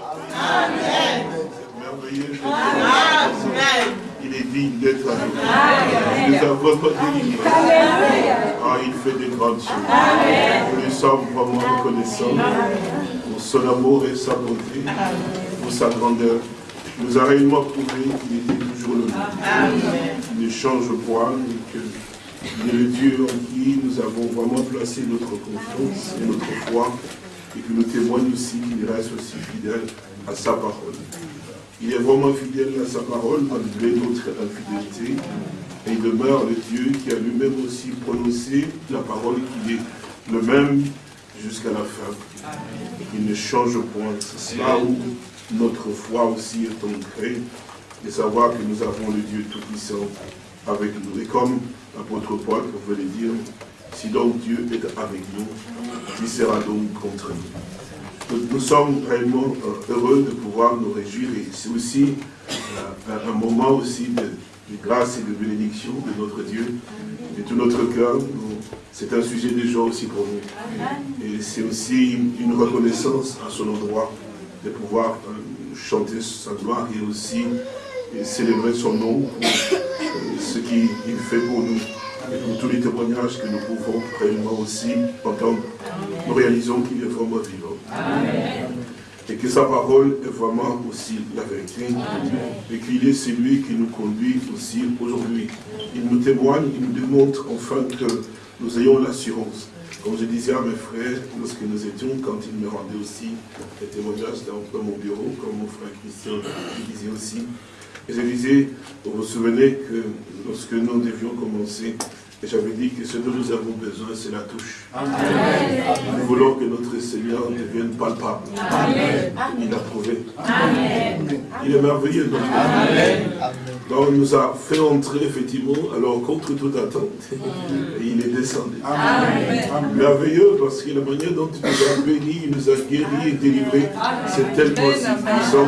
Amen. merveilleux. Amen. Il est digne d'être avec nous. Nous avons pas délivré. Ah, il fait des grandes choses. Nous sommes vraiment reconnaissants pour son amour et sa bonté, pour sa grandeur. Il nous a réellement prouvé qu'il était toujours le même. Il ne change point et que il est le Dieu en qui nous avons vraiment placé notre confiance et notre foi et que nous témoigne aussi qu'il reste aussi fidèle à sa parole. Il est vraiment fidèle à sa parole malgré notre infidélité. Et il demeure le Dieu qui a lui-même aussi prononcé la parole qui est le même jusqu'à la fin. Il ne change point. C'est cela où notre foi aussi est ancrée, de savoir que nous avons le Dieu Tout-Puissant avec nous. Et comme l'apôtre Paul pouvait le dire, si donc Dieu est avec nous, qui sera donc contre nous Nous, sommes réellement euh, heureux de pouvoir nous réjouir et c'est aussi euh, un moment aussi de, grâce et de bénédiction de notre Dieu de tout notre cœur. C'est un sujet de joie aussi pour nous. Et c'est aussi une reconnaissance à son endroit de pouvoir euh, chanter sa gloire et aussi célébrer son nom pour ce qu'il fait pour nous et pour tous les témoignages que nous pouvons réellement aussi entendre, nous réalisons qu'il est vraiment vivant. Et que sa parole est vraiment aussi la vérité. Et qu'il est celui qui nous conduit aussi aujourd'hui. Il nous témoigne, il nous démontre enfin que nous ayons l'assurance. Comme je disais à mes frères, lorsque nous étions, quand ils me rendaient aussi des témoignages dans, mon bureau, comme mon frère Christian le disait aussi, et je disais, vous vous souvenez que lorsque nous devions commencer, j'avais dit que ce dont nous avons besoin, c'est la touche. Nous voulons que notre Seigneur devienne palpable. Il a prouvé. Il est merveilleux. Donc, donc il nous a fait entrer effectivement, alors contre toute attente, et il est descendu. Merveilleux parce que la manière dont il nous a bénis, il nous a guéris et délivrés, c'est tellement si puissant.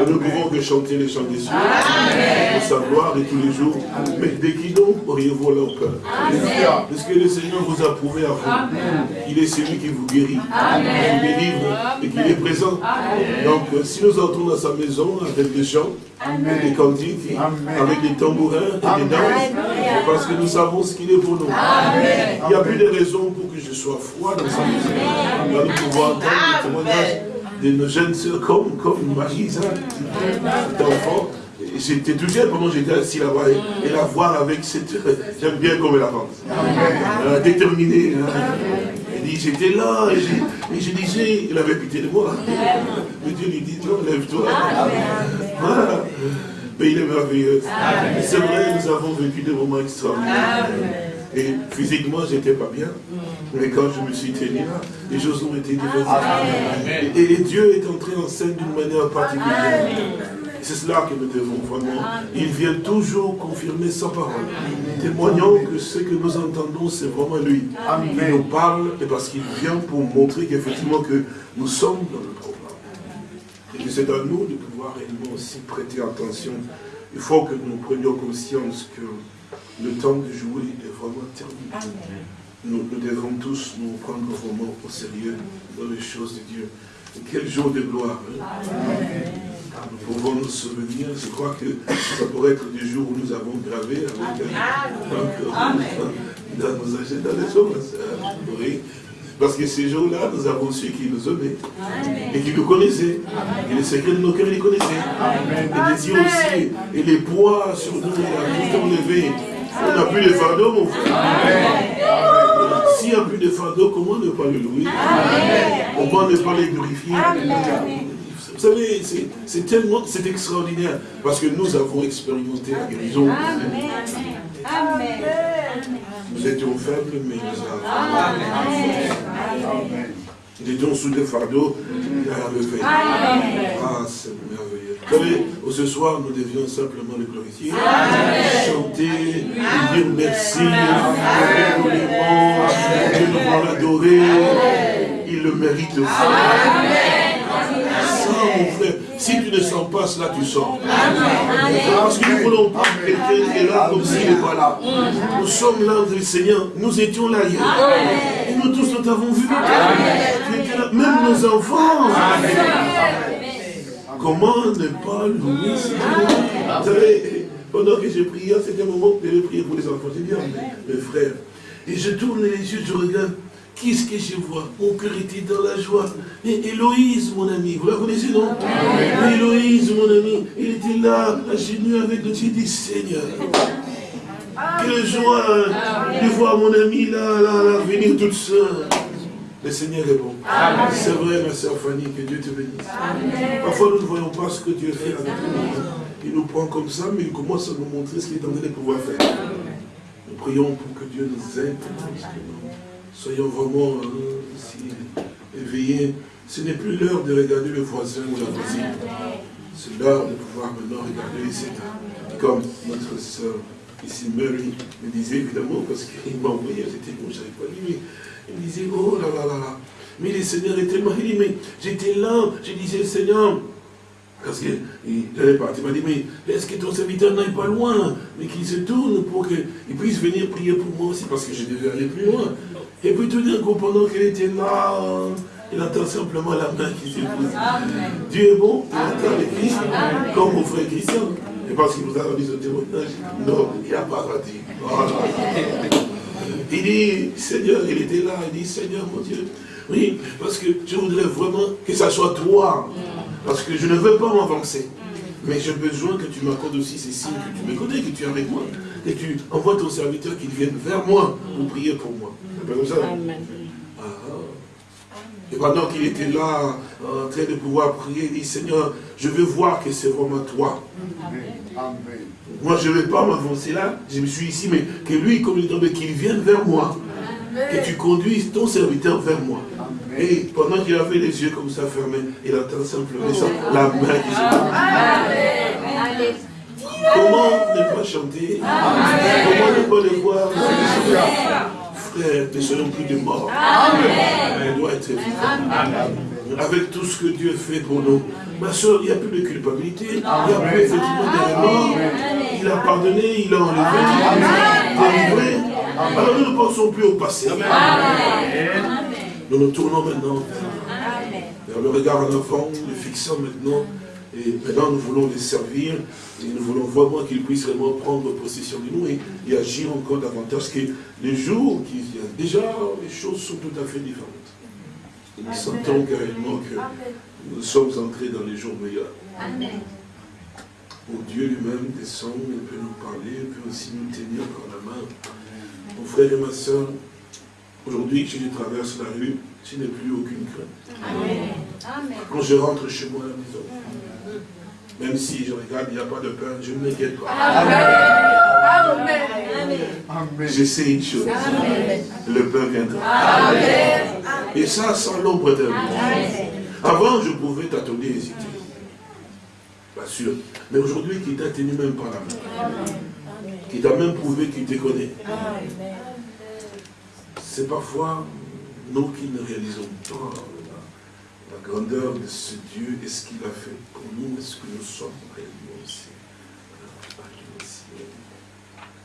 Et nous pouvons que chanter les chants des cieux, pour sa gloire et tous les jours. Mais dès qu'il donc auriez-vous leur cœur? Parce que le Seigneur vous a prouvé à vous? Il est celui qui vous guérit, qui vous délivre et qui est présent. Donc, euh, si nous entrons dans sa maison avec des chants, des cantiques, avec des tambourins et des danses, parce que nous savons ce qu'il est pour nous. Il n'y a plus de raison pour que je sois froid dans sa maison. Nous allons pouvoir entendre le témoignage de nos jeunes sœurs comme, comme Marie, enfant j'étais touché pendant que j'étais assis là-bas et, la voir avec cette... J'aime bien comme elle avance. déterminée. Hein. Elle dit, j'étais là et, je disais, il avait pitié de moi. Mais Dieu lui dit, non, lève-toi. Voilà. Mais il est merveilleux. C'est vrai, nous avons vécu des moments extraordinaires. Et physiquement, j'étais pas bien. Mais quand je me suis tenu là, les choses ont été différentes. Et, Dieu est entré en scène d'une manière particulière. C'est cela que nous devons vraiment. Il vient toujours confirmer sa parole. Témoignons que ce que nous entendons, c'est vraiment lui. Il nous parle et parce qu'il vient pour montrer qu'effectivement que nous sommes dans le programme. Et que c'est à nous de pouvoir réellement aussi prêter attention. Il faut que nous prenions conscience que le temps de jouer est vraiment terminé. Nous, nous, devons tous nous prendre vraiment au sérieux dans les choses de Dieu. Et quel jour de gloire. Hein? nous pouvons nous souvenir, je crois que ça pourrait être du jour où nous avons gravé avec dans nos agendas les hommes, oui. Parce que ces jours-là, nous avons su qu'il nous aimait et qu'il nous connaissait. Et les secrets de nos cœurs, il les connaissait. Et les yeux aussi. Et les poids sur nous, il a tout enlevé. On n'a plus de fardeau, mon frère. S'il n'y a plus de fardeau, comment ne pas le louer? Comment ne pas les glorifier? Vous savez, c'est tellement, c'est extraordinaire, parce que nous avons expérimenté la guérison. Amen. Amen. Nous étions faibles, mais nous avons. Amen. Nous étions sous des fardeaux, il a levé. Ah, c'est merveilleux. Vous savez, ce soir, nous devions simplement le glorifier, chanter, dire merci, de nous l'adorer. Il le mérite. Amen mon frère. Si tu ne sens pas cela, tu sors. Parce que nous voulons pas quelqu'un qui est là comme s'il n'est pas là. Nous sommes là, le Seigneur. Nous étions là hier. Et nous tous, nous t'avons vu. Même nos enfants. Comment ne pas louer Seigneur Vous savez, pendant que j'ai prié, c'était un moment que j'ai prié pour les enfants. J'ai dit mes frères, et je tourne les yeux, je regarde, Qu'est-ce que je vois? Mon cœur était dans la joie. Et Héloïse, mon ami, vous la connaissez, non? Héloïse, mon ami, il était là, à genoux avec nous. J'ai dit, Seigneur, quelle joie de voir mon ami là, là, là, venir toute seule. Le Seigneur est bon. C'est vrai, ma soeur Fanny, que Dieu te bénisse. Parfois, nous ne voyons pas ce que Dieu fait avec nous. Il nous prend comme ça, mais il commence à nous montrer ce qu'il est en train de pouvoir faire. Nous prions pour que Dieu nous aide. Soyons vraiment euh, éveillés. Ce n'est plus l'heure de regarder le voisin ou la voisine. C'est l'heure de pouvoir maintenant regarder états. Comme notre soeur ici, Mary, me disait évidemment, parce qu'il m'a envoyé, j'étais bon, je n'avais pas lu, mais il me disait, oh là là là là. Mais le Seigneur est tellement... Il dit, mais j'étais là, je disais, Seigneur, parce qu'il est parti, il m'a dit, mais est-ce que ton serviteur n'aille pas loin, mais qu'il se tourne pour qu'il puisse venir prier pour moi aussi, parce que je devais aller plus loin. Et puis tout d'un coup, pendant qu'il était là, il entend simplement la main qui se pose. Dieu est bon, il entend le Christ, comme mon frère Christian. Et parce qu'il nous a rendu ce témoignage, non, il n'y a pas dit. Il dit, Seigneur, il était là, il dit, Seigneur mon Dieu, oui, parce que je voudrais vraiment que ça soit toi. Parce que je ne veux pas m'avancer. Mais j'ai besoin que tu m'accordes aussi ces signes, que tu connais, que tu es avec moi. Et tu envoies ton serviteur qu'il vienne vers moi pour prier pour moi. Ah. Et pendant qu'il était là, en train de pouvoir prier, il dit, Seigneur, je veux voir que c'est vraiment toi. Moi, je ne vais pas m'avancer là, je me suis ici, mais que lui, comme il dit, qu'il vienne vers moi. Que tu conduises ton serviteur vers moi. Et pendant qu'il avait les yeux comme ça fermés, il attend simplement ça, la main qui se Comment ne pas chanter? Comment ne pas le voir? Frère, ne soyons plus de morts. Elle doit être vivante. Avec tout ce que Dieu fait pour nous. Ma soeur, il n'y a plus de culpabilité. Il n'y a plus effectivement de remords. Il a pardonné, il a enlevé, il a délivré. Alors nous ne pensons plus au passé. Nous nous tournons maintenant vers, le regard en avant, le fixant maintenant. Et maintenant, nous voulons les servir. Et nous voulons vraiment qu'ils puissent vraiment prendre possession de nous et, agir encore davantage. que les jours qui viennent, déjà, les choses sont tout à fait différentes. nous sentons carrément que nous sommes entrés dans les jours meilleurs. Où Dieu lui-même descend, il peut nous parler, il peut aussi nous tenir par la main. Mon frère et ma soeur, aujourd'hui, si je traverse la rue, je n'ai plus aucune crainte. Quand je rentre chez moi à la maison, même si je regarde, il n'y a pas de pain, je ne m'inquiète pas. Amen. Je sais une chose. Le pain viendra. Et ça, sans l'ombre d'un Avant, je pouvais t'attendre hésiter. Pas sûr. Mais aujourd'hui, qui t'a tenu même par la main. Qui t'a même prouvé qu'il te connaît. C'est parfois nous qui ne réalisons pas grandeur de ce Dieu et ce qu'il a fait pour nous, est-ce que nous sommes réellement aussi.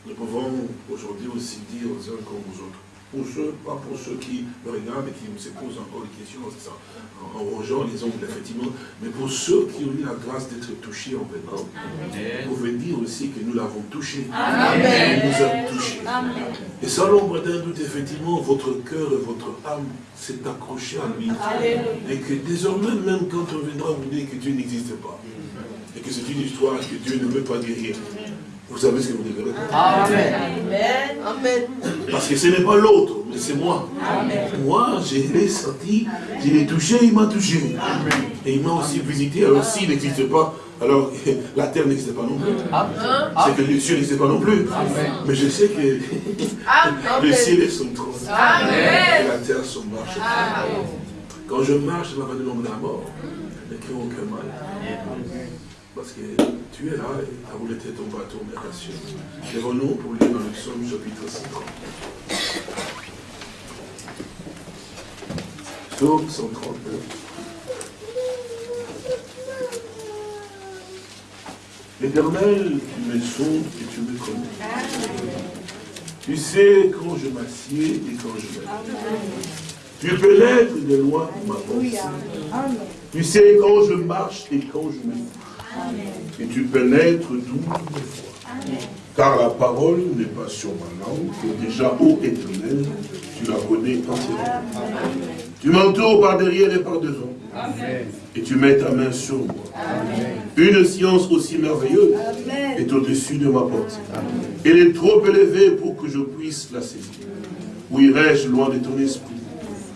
Nous pouvons aujourd'hui aussi dire aux uns comme aux autres, pour ceux, pas pour ceux qui me regardent et qui se posent encore des questions en, rongeant les ongles, effectivement, mais pour ceux qui ont eu la grâce d'être touchés en venant, vous pouvez dire aussi que nous l'avons touché. Amen. nous a touchés. Et sans l'ombre d'un doute, effectivement, votre cœur et votre âme s'est accroché à lui. Et que désormais, même quand on viendra vous dire que Dieu n'existe pas, et que c'est une histoire que Dieu ne veut pas guérir, vous savez ce que vous devez répondre. Amen. Amen. Parce que ce n'est pas l'autre, mais c'est moi. Moi, je l'ai senti, je l'ai touché, il m'a touché. Et il m'a aussi visité. Alors s'il n'existe pas, alors la terre n'existe pas non plus. C'est que les cieux n'existent pas non plus. Mais je sais que le ciel est son trône. Et la terre son marche. Quand je marche, je vais pas de l'ombre de la mort. Ne crée aucun mal. Parce que tu es là et as voulu être ton bateau, mais rassure. Lèvons-nous pour lire dans le psaume chapitre 50. Psaume 139. L'éternel, tu me sondes et tu me connais. Tu sais quand je m'assieds et quand je me Tu pénètres de loin ma pensée. Tu sais quand je marche et quand je me Et tu pénètres d'où. Car la parole n'est pas sur ma langue, et déjà, ô éternel, tu la connais entièrement. Tu m'entoures par derrière et par devant. Et tu mets ta main sur moi. Une science aussi merveilleuse est au-dessus de ma portée. Elle est trop élevée pour que je puisse la saisir. Où irai-je loin de ton esprit?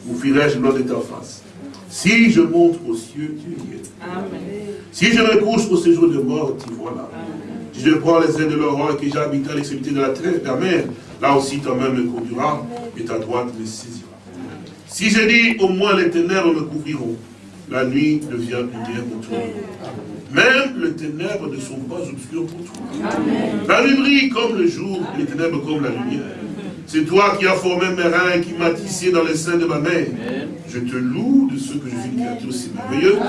Où fuirai-je loin de ta face? Si je monte aux cieux, tu y es. Si je me couche au séjour de mort, tu vois là. Si je prends les ailes de l'aurore et que j'habite à l'extrémité de la terre, la mer, là aussi ta main me conduira et ta droite me saisira. Si je dis, au moins les ténèbres me couvriront, la nuit devient lumière pour toi. Même les ténèbres ne sont pas obscures pour toi. La nuit brille comme le jour, et les ténèbres comme la lumière. C'est toi qui as formé mes reins, qui m'as tissé dans les seins de ma mère. Je te loue de ce que je suis une créature si merveilleuse.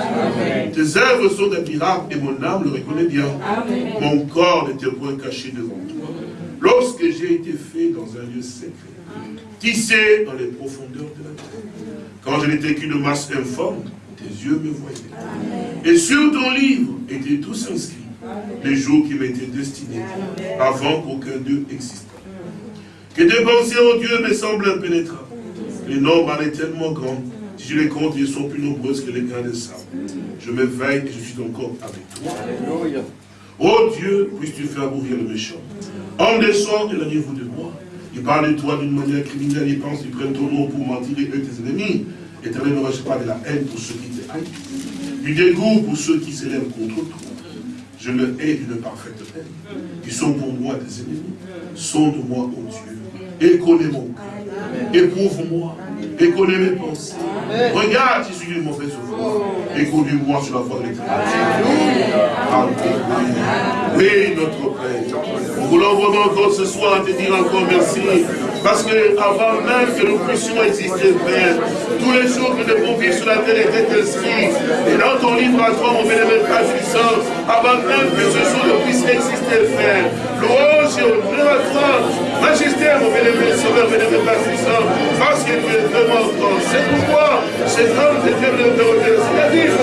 Tes œuvres sont des miracles et mon âme le reconnaît bien. Mon corps n'était point caché devant toi. Lorsque j'ai été fait dans un lieu secret, tissé dans les profondeurs de la terre, quand je n'étais qu'une masse informe, tes yeux me voyaient. Et sur ton livre étaient tous inscrits les jours qui m'étaient destinés avant qu'aucun d'eux existât. Que tes pensées, oh Dieu, me semblent impénétrables. Les nombres en est tellement grand. Si je les compte, ils sont plus nombreuses que les grains de sable. Je m'éveille et je suis encore avec toi. Oh Dieu, puisses-tu faire mourir le méchant? Homme descend, éloignez-vous de moi. Il parle de toi d'une manière criminelle, il pense qu'ils prennent ton nom pour mentir et eux tes ennemis. Éternel, ne recherche pas de la haine pour ceux qui te haïssent. Du dégoût pour ceux qui s'élèvent contre toi. Je le hais d'une parfaite haine. Ils sont pour moi des ennemis. Sonde-moi, oh Dieu, et connais mon cœur. Éprouve-moi et connais mes pensées. Regarde si je suis mauvaise voie et conduis-moi sur la voie de l'éternité. Oui, notre Père. Nous voulons vraiment encore ce soir te dire encore merci. Parce que avant même que nous puissions exister, Père, tous les jours que nous devons vivre sur la terre étaient inscrits. Et dans ton livre à toi, mon bénévole Père puissant, avant même que ce jour ne puisse exister, Père, louange et honneur à toi, majesté, mon bénévole Sauveur, bénévole Père puissant, parce que tu es vraiment grand. C'est pourquoi cet homme de Dieu de c'est-à-dire,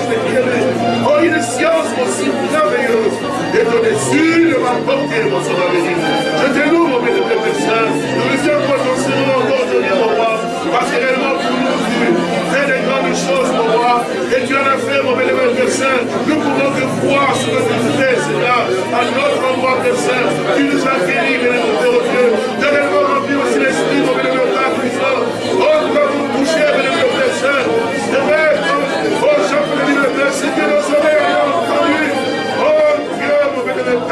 oh, une science aussi merveilleuse, est au-dessus de ma portée, mon béni. Je te loue, mon Saint, nous ton Seigneur encore aujourd'hui, mon roi, parce que réellement pour nous, tu fais des grandes choses, mon roi, et tu en as fait, mon bénévole Père Saint, nous pouvons que croire ce que tu fais, Seigneur, à notre endroit, Saint, tu nous as guéris, bénévole Père Dieu, de réellement remplir aussi l'esprit, mon bénévole Père puissant, oh, nous avons touché, bénévole Père Saint, de mettre, oh, Jean, bénévole Père, c'est que nos oreilles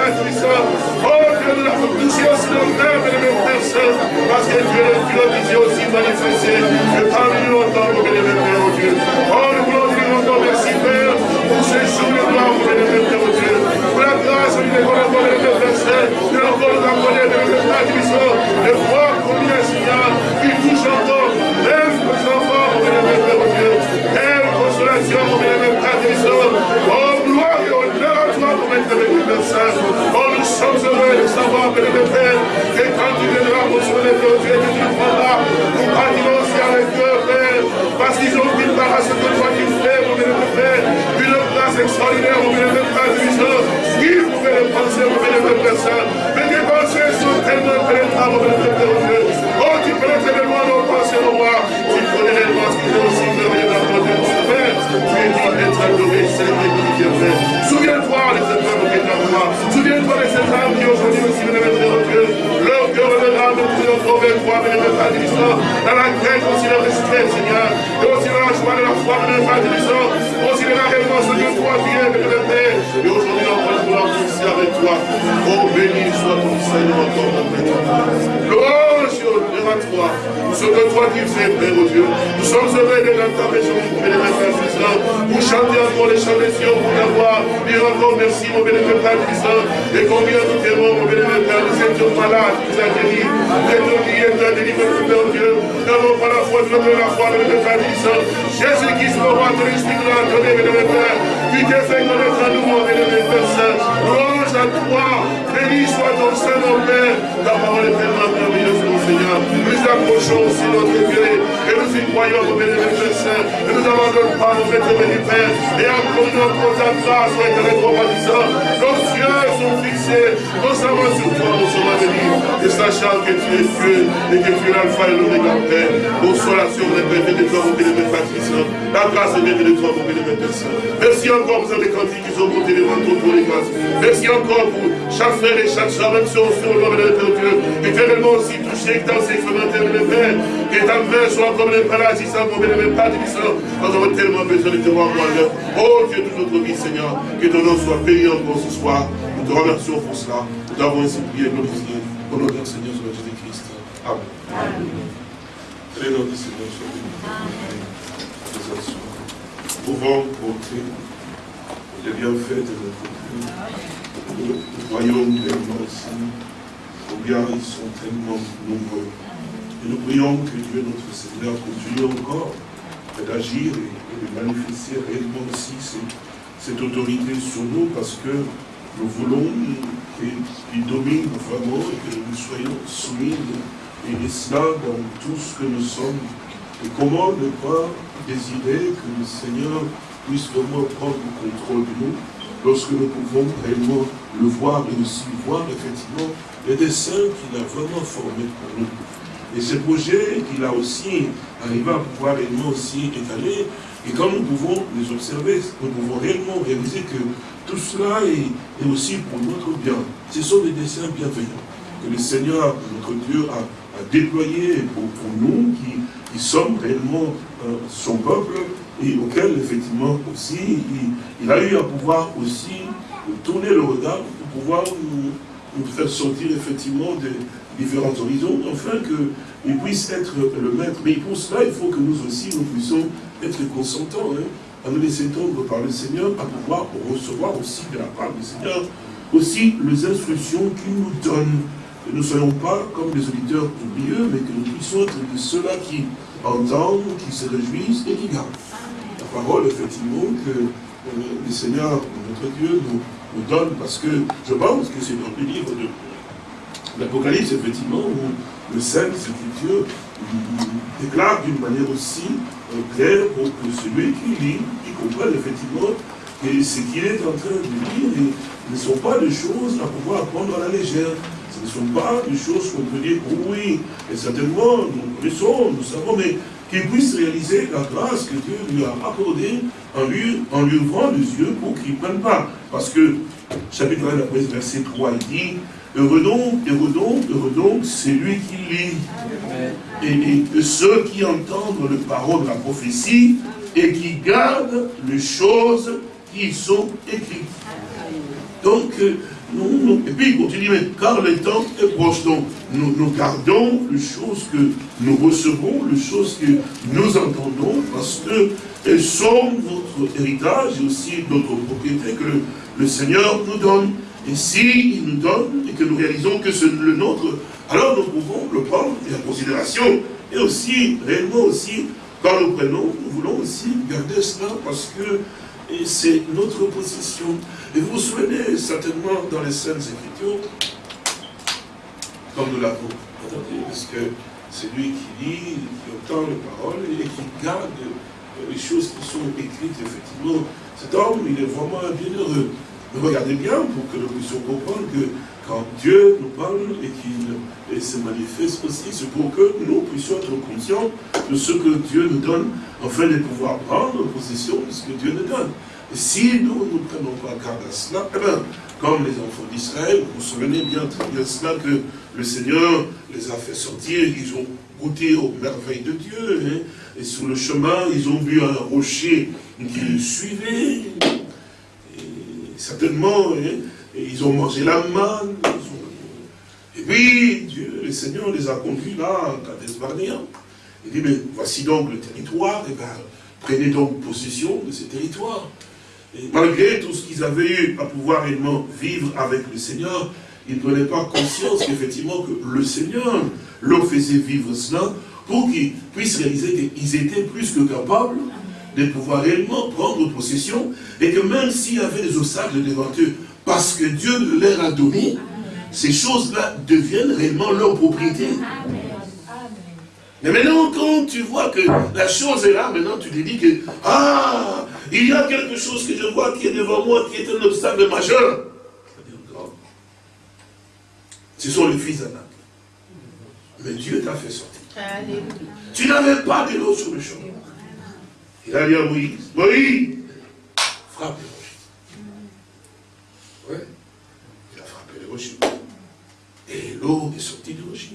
oh, Dieu, nous l'avons touché aussi dans le bénévole Père Saint, parce que Dieu, tu l'as visé aussi manifesté, que parmi nous mon bénévole oh oh, nous voulons encore merci, Père, pour ces jours de gloire, mon pour la grâce, mon bénévole Père Saint, de encore nous de voir combien il touche encore, même nos enfants, mon Père, et consolation, Saint, oh, nous sommes heureux de savoir, bénévole Père, et quand tu viendras, mon bénévole Père, Dieu, que tu prendras, nous partirons aussi avec eux, Père, parce qu'ils ont pris part merci, mon bénévole Père puissant, et combien nous t'aimons, mon bénévole Père, nous étions malades, tu nous as guéris, et ton guide, tu as délivré, Père Dieu, nous n'avons pas la foi, nous avons la foi, bénévole Père puissant, Jésus-Christ, mon roi, ton esprit nous l'a donné, bénévole Père, tu t'es fait connaître à nous, mon bénévole Père Saint, louange à toi, béni soit ton Saint, mon Père, ta parole est tellement merveilleuse, mon Seigneur, nous approchons aussi notre Dieu, Et nous y croyons, mon bénévole Père Et nous avons notre part, mon bénévole Père. Et encore notre grâce, mon éternel Nos yeux sont fixés, nos savons sur toi, mon sauveur béni. Et sachant que tu es Dieu et que tu es l'alpha et l'oméga, Père. Consolation, mon bénévole de toi, mon bénévole Patrice. La grâce est de toi, mon bénévole Père. Merci encore pour ces cantiques qui sont montés devant ton pour les grâces. Merci encore pour chaque frère et chaque soeur, même si on se le de Dieu. Éternellement aussi touché dans ces expérimentaires de Père. Que ta main soit comme les Père agissant, mon bénévole Patrice. Nous avons tellement besoin de te voir, moi. Oh Dieu, toute notre vie, Seigneur. Que ton nom soit béni encore ce soir. Nous te remercions pour cela. Nous t'avons ainsi prié et glorifié. Au nom de Seigneur, sur Jésus-Christ. Amen. Le nom du Seigneur soit béni. Amen. Nous pouvons compter les bienfaits de notre Dieu. Nous voyons tellement aussi ils sont tellement nombreux. Et nous prions que Dieu, notre Seigneur, continue encore d'agir et de manifester réellement aussi cette autorité sur nous parce que nous voulons qu'il domine vraiment et que nous soyons soumis et cela dans tout ce que nous sommes. Et comment ne pas désirer que le Seigneur puisse vraiment prendre le contrôle de nous lorsque nous pouvons réellement le voir et aussi voir effectivement les dessins qu'il a vraiment formés pour nous. Et ces projets qu'il a aussi arrivé à pouvoir réellement aussi étaler, et quand nous pouvons les observer, nous pouvons réellement réaliser que tout cela est, aussi pour notre bien. Ce sont des dessins bienveillants que le Seigneur, notre Dieu, a, déployés pour, nous qui, sommes réellement euh, son peuple et auquel, effectivement, aussi, il, a eu à pouvoir aussi tourner le regard pour pouvoir nous, faire sortir, effectivement, des différents horizons, afin qu'il puisse être le maître. Mais pour cela, il faut que nous aussi, nous puissions être consentants. Hein à nous laisser tendre par le Seigneur, à pouvoir recevoir aussi de la part du Seigneur, aussi les instructions qu'il nous donne. Que nous ne soyons pas comme des auditeurs oublieux, mais que nous puissions être de ceux-là qui entendent, qui se réjouissent et qui gardent. La parole, effectivement, que euh, le Seigneur, notre Dieu, nous, donne, parce que je pense que c'est dans le livre de l'Apocalypse, effectivement, où le Saint, Écriture déclare d'une manière aussi clair pour que celui qui lit, qui comprenne effectivement que ce qu'il est en train de lire ne sont pas des choses à pouvoir prendre à la légère. Ce ne sont pas des choses qu'on peut dire, oui, et certainement, nous connaissons, nous savons, mais qu'il puisse réaliser la grâce que Dieu lui a accordée en lui, en lui ouvrant les yeux pour qu'il ne prenne pas. Parce que, chapitre 1, verset 3, il dit, Heureux donc, heureux donc, heureux donc, c'est lui qui lit. Et, ceux qui entendent le parole de la prophétie et qui gardent les choses qui sont écrites. Donc, et puis il continue, mais car le temps est proche, donc nous, gardons les choses que nous recevons, les choses que nous entendons, parce que elles sont notre héritage et aussi notre propriété que le Seigneur nous donne. Et s'il nous donne et que nous réalisons que c'est le nôtre, alors nous pouvons le prendre en considération. Et aussi, réellement aussi, quand nous prenons, nous voulons aussi garder cela parce que c'est notre position. Et vous vous souvenez certainement dans les Saintes Écritures, comme nous l'avons entendu, parce que c'est lui qui lit, qui entend les paroles et qui garde les choses qui sont écrites, effectivement. Cet homme, il est vraiment bienheureux. Mais regardez bien pour que nous puissions comprendre que quand Dieu nous parle et qu'il se manifeste aussi, c'est pour que nous puissions être conscients de ce que Dieu nous donne, afin de pouvoir prendre possession de ce que Dieu nous donne. Et si nous ne prenons pas garde à cela, eh bien, comme les enfants d'Israël, vous vous souvenez bien très bien cela que le Seigneur les a fait sortir, ils ont goûté aux merveilles de Dieu, hein. et sur le chemin, ils ont vu un rocher qui les suivait, certainement, hein, ils ont mangé la manne. Et puis, Dieu, le Seigneur les a conduits là, à Cades Barnea. Il dit, mais voici donc le territoire, et eh bien, prenez donc possession de ce territoire. Et malgré tout ce qu'ils avaient eu à pouvoir réellement vivre avec le Seigneur, ils ne prenaient pas conscience qu'effectivement que le Seigneur leur faisait vivre cela pour qu'ils puissent réaliser qu'ils étaient plus que capables de pouvoir réellement prendre possession et que même s'il y avait des obstacles devant eux, parce que Dieu leur a donné, ces choses-là deviennent réellement leur propriété. Mais maintenant, quand tu vois que la chose est là, maintenant tu te dis que, ah, il y a quelque chose que je vois qui est devant moi, qui est un obstacle majeur. Ce sont les fils d'Anak. Mais Dieu t'a fait sortir. Tu n'avais pas de l'eau sur le chemin. Il a dit à Moïse, Moïse, frappe le rocher. Ouais. Il Et l'eau est sortie du rocher.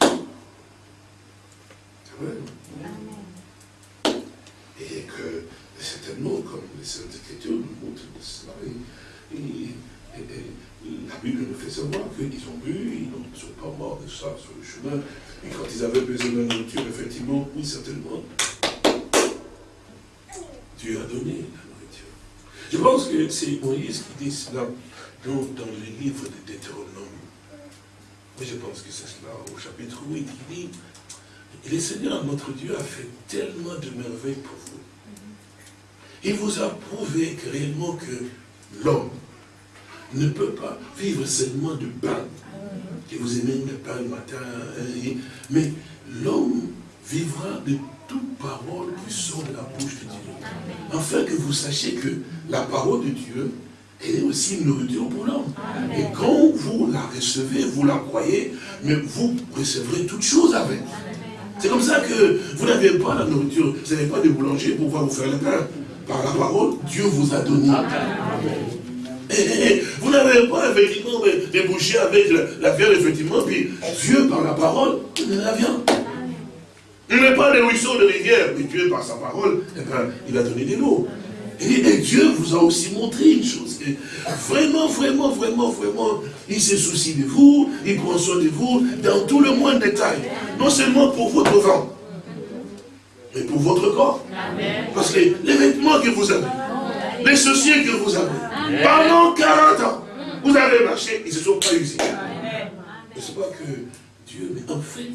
C'est vrai. Et que certainement, comme les Saintes Écritures nous montrent de cela, la Bible nous fait savoir qu'ils ont bu, ils ne sont pas morts de ça sur le chemin. Et quand ils avaient besoin de nourriture, effectivement, oui, certainement, Dieu a donné la nourriture. Je pense que c'est Moïse qui dit cela dans, dans le livre de Deutéronome. Je pense que c'est cela au chapitre 8 qui dit le Seigneur, notre Dieu, a fait tellement de merveilles pour vous. Il vous a prouvé que réellement que l'homme ne peut pas vivre seulement de pain. Que vous aimez le pain le matin, hein, mais l'homme vivra de toute parole qui sort de la bouche de Dieu. Afin que vous sachiez que la parole de Dieu, est aussi une nourriture pour l'homme. Et quand vous la recevez, vous la croyez, mais vous recevrez toutes choses avec. C'est comme ça que vous n'avez pas la nourriture, vous n'avez pas de boulanger pour pouvoir vous faire le pain. Par la parole, Dieu vous a donné. Eh, eh, eh, vous n'avez pas effectivement des bouchées avec la, viande, effectivement, puis Dieu, par la parole, donne la viande. Il n'est pas des ruisseaux de rivière, mais Dieu, par sa parole, il a donné des l'eau. Et, Dieu vous a aussi montré une chose, vraiment, vraiment, vraiment, vraiment, il se soucie de vous, il prend soin de vous dans tout le moindre détail. Non seulement pour votre vent, mais pour votre corps. Parce que les vêtements que vous avez, les soucis que vous avez, pendant 40 ans, vous avez marché, ils ne se sont pas usés. Ce n'est pas que Dieu, mais en fait,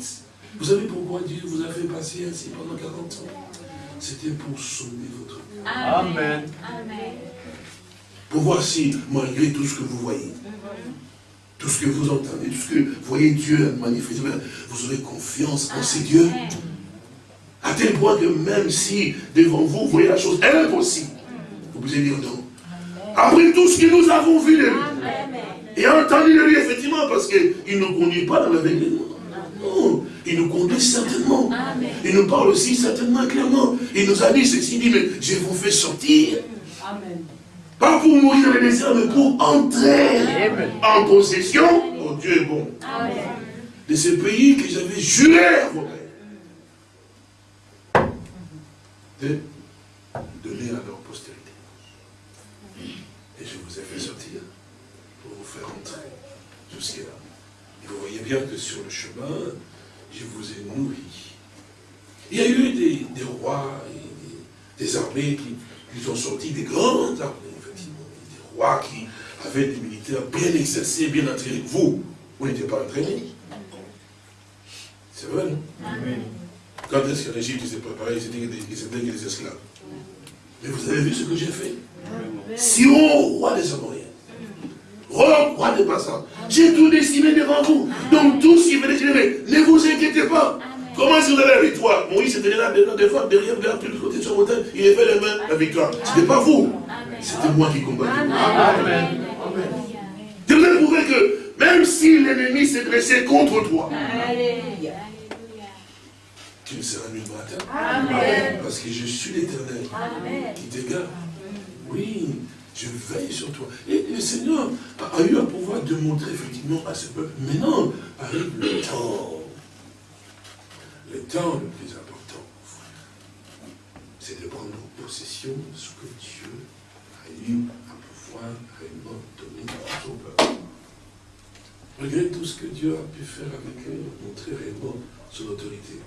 vous savez pourquoi Dieu vous a fait passer ainsi pendant 40 ans? C'était pour sauver votre Amen. Pour voir si, malgré tout ce que vous voyez, tout ce que vous entendez, tout ce que vous voyez Dieu manifester, vous aurez confiance en ces dieux. À tel point que même si devant vous, vous voyez la chose impossible, vous pouvez dire non. Après tout ce que nous avons vu de lui, et entendu de lui, effectivement, parce qu'il ne nous conduit pas dans l'aveuglement. Non, il nous conduit certainement. Il nous parle aussi certainement clairement. Il nous a dit ceci, il dit, mais je vous fais sortir. Pas pour mourir dans les désert, mais pour entrer en possession. Oh Dieu est bon. De ce pays que j'avais juré à vos de donner à leur postérité. Et je vous ai fait sortir pour vous faire entrer jusque-là. Et vous voyez bien que sur le chemin, je vous ai nourri. Il y a eu des, rois, et des, armées qui, sont sortis, des grandes armées, effectivement, des rois qui avaient des militaires bien exercés, bien entraînés. Vous, vous n'étiez pas entraînés. C'est vrai, non? Quand est-ce que l'Égypte s'est préparé, ils étaient des esclaves. Mais vous avez vu ce que j'ai fait? Sion, roi des Amoriens. Rome, roi des passants. J'ai tout dessiné devant vous. Donc tous qui venaient ne vous inquiétez pas. Comment est-ce que vous avez la victoire? Moïse était là, devant, derrière, derrière, tout le côté de son montagne, il avait les mains, la victoire. Ce n'était pas vous. C'était moi qui combattais. Amen. Je voulais prouver que même si l'ennemi s'est dressé contre toi, tu ne seras nul matin. Amen. Parce que je suis l'éternel qui te garde. Oui, je veille sur toi. Et le Seigneur a eu à pouvoir démontrer effectivement à ce peuple. Maintenant arrive le temps. Le temps le plus important, c'est de prendre possession de ce que Dieu a eu à pouvoir réellement donner à son peuple. Malgré tout ce que Dieu a pu faire avec eux, montrer réellement son autorité.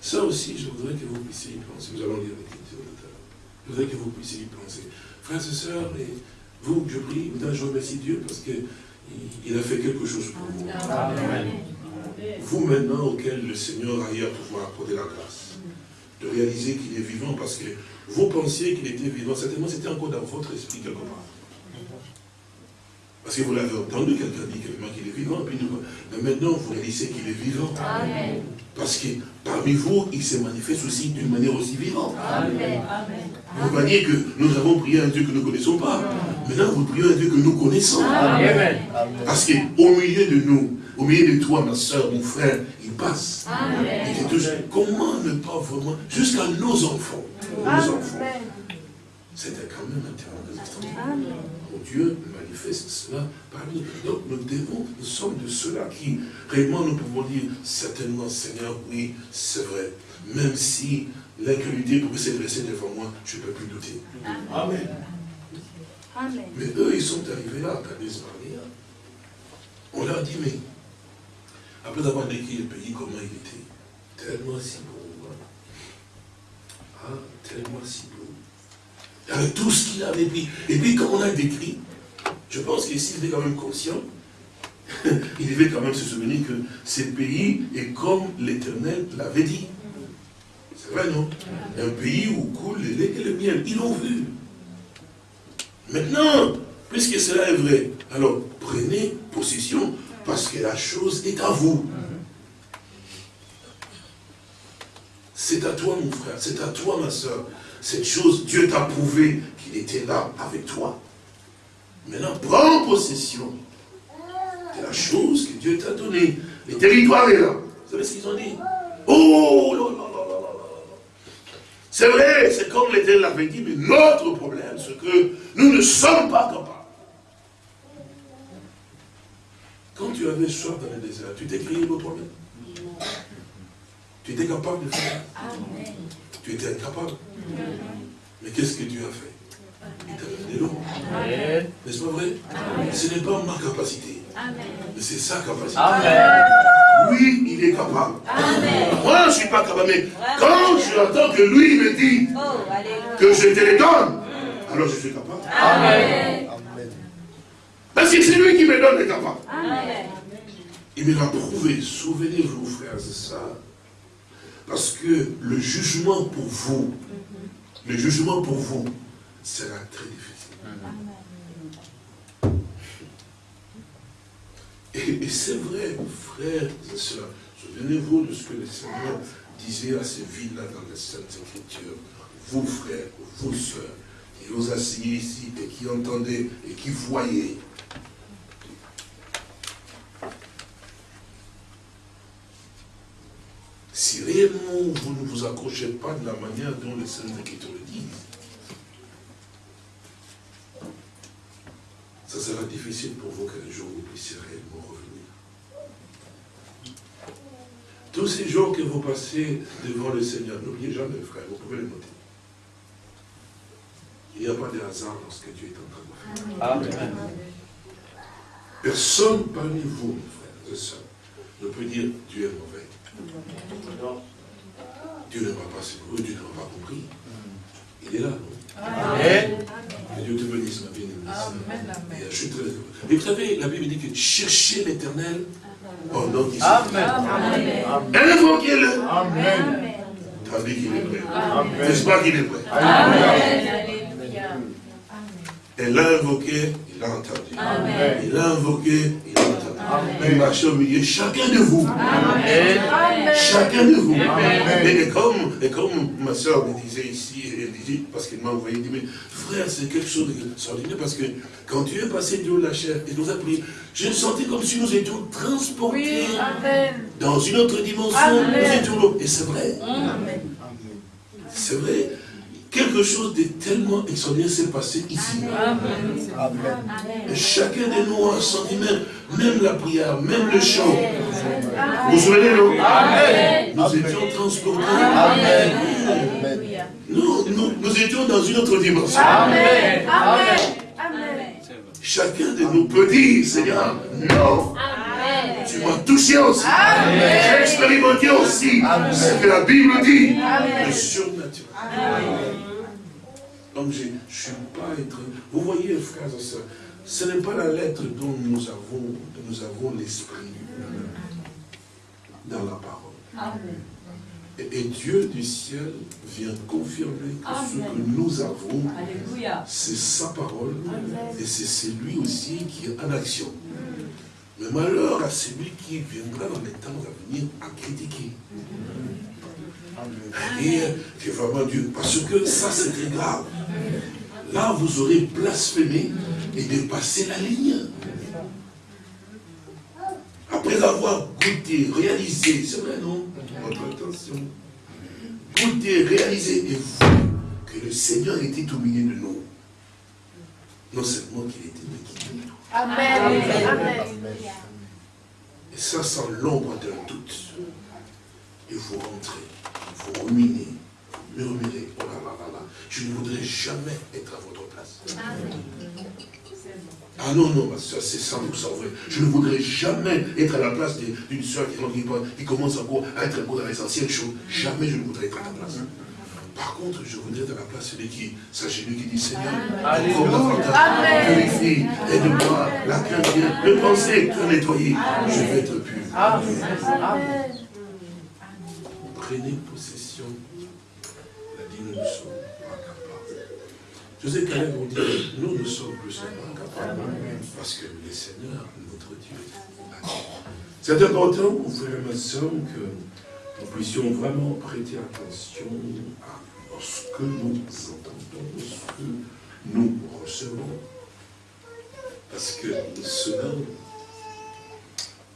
Ça aussi, je voudrais que vous puissiez y penser. Nous allons lire l'écriture tout à l'heure. Je voudrais que vous puissiez y penser. Frères et sœurs, et vous, je prie, je remercie Dieu parce qu'il a fait quelque chose pour vous. Vous maintenant, auquel le Seigneur a eu à pouvoir accorder la grâce, de réaliser qu'il est vivant parce que vous pensiez qu'il était vivant. Certainement, c'était encore dans votre esprit quelque part. Parce que vous l'avez entendu, quelqu'un dit qu'il est vivant, puis nous, mais maintenant vous réalisez qu'il est vivant. Amen. Parce que parmi vous, il se manifeste aussi d'une manière aussi vivante. Amen. Vous voyez que nous avons prié un Dieu que nous ne connaissons pas. Maintenant, vous priez un Dieu que nous connaissons. Amen. Parce qu'au milieu de nous, au milieu de toi, ma soeur, mon frère, il passe. Amen. Il touche. Comment ne pas vraiment, jusqu'à nos enfants, nos enfants. C'était quand même un terrain extraordinaire. Manifeste cela parmi nous. Donc nous devons, nous sommes de ceux-là qui, réellement, nous pouvons dire, certainement, Seigneur, oui, c'est vrai. Même si l'incrédulité pouvait s'adresser devant moi, je ne peux plus douter. Amen. Amen. Mais eux, ils sont arrivés là, Kadis On leur dit, mais, après avoir décrit le pays, comment il était, tellement si beau. Hein. Ah, tellement si beau. Avec tout ce qu'il avait pris. Et puis, comme on a décrit, je pense qu'ici, il était quand même conscient, il devait quand même se souvenir que ce pays est comme l'Éternel l'avait dit. C'est vrai, non? Un pays où coule le lait et le miel. Ils l'ont vu. Maintenant, puisque cela est vrai, alors prenez possession parce que la chose est à vous. C'est à toi, mon frère, c'est à toi, ma soeur. Cette chose, Dieu t'a prouvé qu'il était là avec toi. Maintenant, prends possession de la chose que Dieu t'a donnée. Le territoire est là. Vous savez ce qu'ils ont dit? Oh là là là là là C'est vrai, c'est comme l'Éternel l'avait dit, mais notre problème, c'est que nous ne sommes pas capables. Quand tu avais soif dans le désert, tu t'es créé le problème. Tu étais capable de faire. Amen. Tu étais incapable. Mais qu'est-ce que Dieu a fait? Il t'a donné l'eau. N'est-ce pas vrai? Ce n'est pas ma capacité. Mais c'est sa capacité. Lui, il est capable. Moi, je ne suis pas capable. Mais quand je attends que lui me dit oh, que je te les donne, alors je suis capable. Amen. Parce que c'est lui qui me donne les capables. Il me l'a prouvé. Souvenez-vous, frères et sœurs, parce que le jugement pour vous, le jugement pour vous sera très difficile. Et, c'est vrai, frères et sœurs, souvenez-vous de ce que le Seigneur disait à ces villes-là dans les Saintes Écritures. Vous, frères, vous, sœurs, qui vous asseyez ici et qui entendez et qui voyez si réellement vous ne vous accrochez pas de la manière dont les Saintes Écritures le disent, ça sera difficile pour vous qu'un jour vous puissiez réellement revenir. Tous ces jours que vous passez devant le Seigneur, n'oubliez jamais, frère, vous pouvez le noter. Il n'y a pas de hasard dans ce que Dieu est en train de faire. Amen. Personne parmi vous, frères et sœurs, ne peut dire Dieu est mauvais. Dieu ne m'a pas secouru, Dieu ne m'a pas compris. Il est là, non? Amen. Que Dieu te bénisse, ma bien-aimée. Je suis très heureux. Et vous savez, la Bible dit que cherchez l'éternel pendant qu'il Amen. Invoquez-le. Amen. Tandis qu'il est prêt. N'est-ce pas qu'il est prêt? Amen. Elle l'a invoqué, il l'a entendu. Amen. Il l'a invoqué, il l'a entendu. Amen. Il marche au milieu, chacun de vous. Amen. Chacun de vous. Et, comme, et comme ma soeur me disait ici, elle disait, parce qu'elle m'a envoyé, elle dit, mais frère, c'est quelque chose d'extraordinaire, parce que quand tu es passé de la chair et nous a prié, je sentais comme si nous étions transportés dans une autre dimension. Nous étions là. Et c'est vrai. C'est vrai quelque chose de tellement extraordinaire s'est passé ici. Amen. Chacun de nous a senti même, même la prière, même le chant. Vous vous souvenez, non Nous étions transportés. Amen. Nous, nous, nous, étions dans une autre dimension. Amen. Amen. Chacun de nous peut dire, Seigneur, non. Tu m'as touché aussi. J'ai expérimenté aussi ce que la Bible dit. Le surnaturel. Donc je ne suis pas être... Vous voyez, frères et sœurs, ce n'est pas la lettre dont nous avons, nous avons l'esprit dans la parole. Et Dieu du ciel vient confirmer que ce que nous avons, c'est sa parole, et c'est celui aussi qui est en action. Mais malheur à celui qui viendra dans les temps à venir à critiquer. Et c'est vraiment Dieu. Parce que ça, c'est très grave. Là, vous aurez blasphémé et dépassé la ligne. Après avoir goûté, réalisé, c'est vrai, non? Votre attention. Goûté, réalisé et vu que le Seigneur était au milieu de nous. Non seulement qu'il était, mais qu'il est Amen. Amen. Et ça, sans l'ombre d'un doute. Et vous rentrez, vous ruminez, vous murmurez, oh là là là là, je ne voudrais jamais être à votre place. Ah non, non, c'est 100% vrai. Je ne voudrais jamais être à la place d'une soeur qui, commence encore à être encore dans les anciennes choses. Jamais je ne voudrais être à ta place. Par contre, je voudrais être à la place de qui? Sachez-le qui dit Seigneur, purifie, aide-moi, la cœur le pensée, cœur nettoyé, je vais être pur. Prenez possession. La dit, nous sommes. Sais qu'elle vous dire, nous ne sommes plus seulement capables, parce que le Seigneur, notre Dieu, dit. C'est important, mon frère ma soeur, que nous puissions vraiment prêter attention à ce que nous entendons, ce que nous recevons. Parce que cela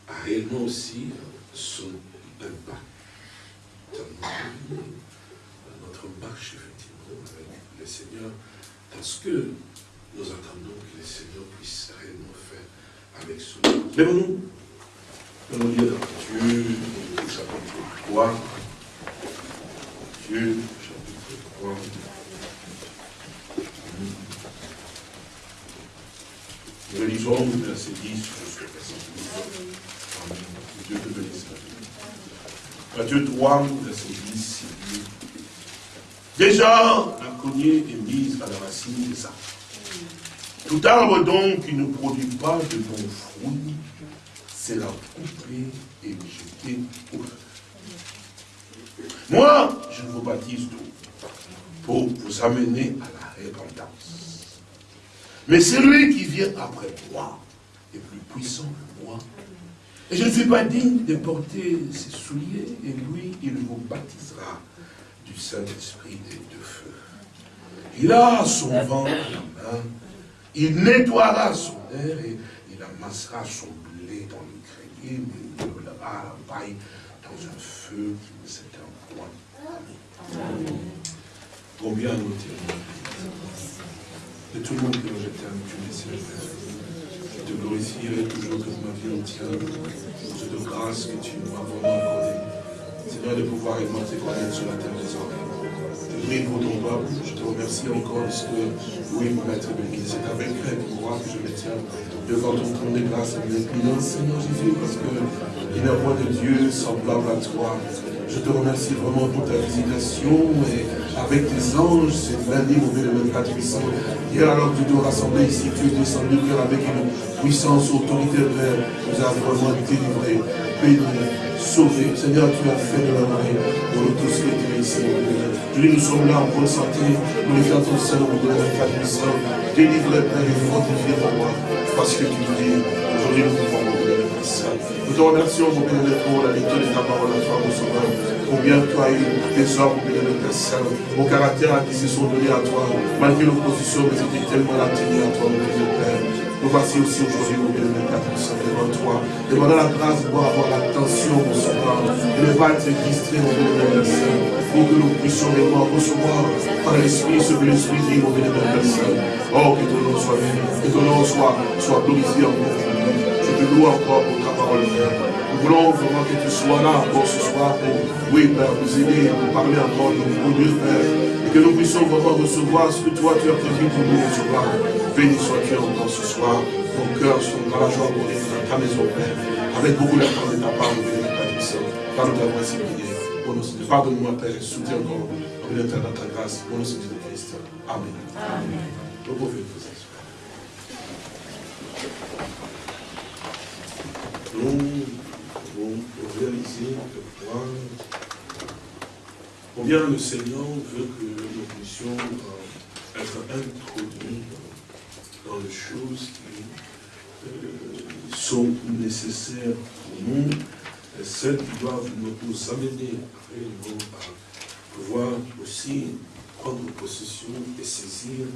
a réellement aussi son impact dans notre, marche, effectivement, avec le Seigneur, parce que nous attendons que le Seigneur puisse réellement faire avec son. Lèvons-nous. Allons lire dans Dieu, chapitre 3. Dieu, nous relisons le verset 10 jusqu'au verset 12. Dieu te bénisse. Matthieu 3, verset 10. Déjà, la cognée est mise à la racine des arbres. Tout arbre donc qui ne produit pas de bons fruits, c'est la couper et jeter au feu. Moi, je vous baptise d'eau pour vous amener à la repentance. Mais celui qui vient après moi est plus puissant que moi. Et je ne suis pas digne de porter ses souliers, et lui, il vous baptisera du Saint-Esprit et de feu. Il a son vent à la main, il nettoiera son air et il amassera son blé dans le grenier, mais il roulera la paille dans un feu qui ne s'éteint point. Amen. Combien nous t'aimons. De tout le monde que je t'aime, tu es Seigneur. Je te glorifierai toujours toute ma vie entière cette grâce que tu m'as vraiment accordée. Seigneur, de pouvoir augmenter connaître sur la terre des hommes. Je te prie pour ton peuple. Je te remercie encore parce que, oui, mon maître béni, c'est avec moi que je me tiens devant ton trône de grâce et de Seigneur Jésus, parce qu'il n'y a pas de Dieu semblable à toi. Je te remercie vraiment pour ta visitation et avec tes anges, c'est lundi, mon Dieu, le 24 puissant. Hier, alors que tu te rassemblé ici, tu es descendu avec une puissance, autorité, Père. Nous avons vraiment délivré, béni, sauvé. Seigneur, tu as fait de la main pour nous tous qui étaient ici, mon nous sommes là en bonne santé. Nous les faisons seul, mon Dieu, le 24 puissant. Délivré, Père, et fortifié pour moi. Parce que tu dis, aujourd'hui, nous pouvons, Dieu, le nous te remercions, mon bien pour la lecture de ta parole à toi, mon sauveur. Combien tu as eu des hommes, mon bien Père Saint, mon caractère qui se sont donnés à toi, malgré l'opposition, mais c'était tellement la tenue à toi, mon bien Père. Nous voici aussi aujourd'hui, mon Père Saint, devant toi, demandant la grâce pour avoir l'attention, mon sauveur, et ne pas être distrait, Père Saint, pour que nous puissions réellement recevoir par l'Esprit ce que l'Esprit dit, mon bien Père Saint. Oh, que ton nom soit béni, que ton nom soit, soit glorifié encore. Je te loue encore pour ta parole, Nous voulons vraiment que tu sois là encore ce soir pour, oui, Père, nous aider, nous parler encore de nos Dieu, Père. Et que nous puissions vraiment recevoir ce que toi tu as prévu pour nous recevoir. Béni sois-tu encore ce soir. Nos cœurs sont dans la joie pour dans ta maison, Père. Avec beaucoup d'attente de ta part, nous venons de Par nous avoir ainsi prié. Pardonne-moi, Père, soutiens encore. Est dans ta grâce. Pour nous, de Christ. Amen. Amen. Nous pouvons réaliser, Combien le Seigneur veut que nous puissions euh, être introduits dans les choses qui euh, sont nécessaires pour nous, celles qui doivent nous amener à pouvoir aussi prendre possession et saisir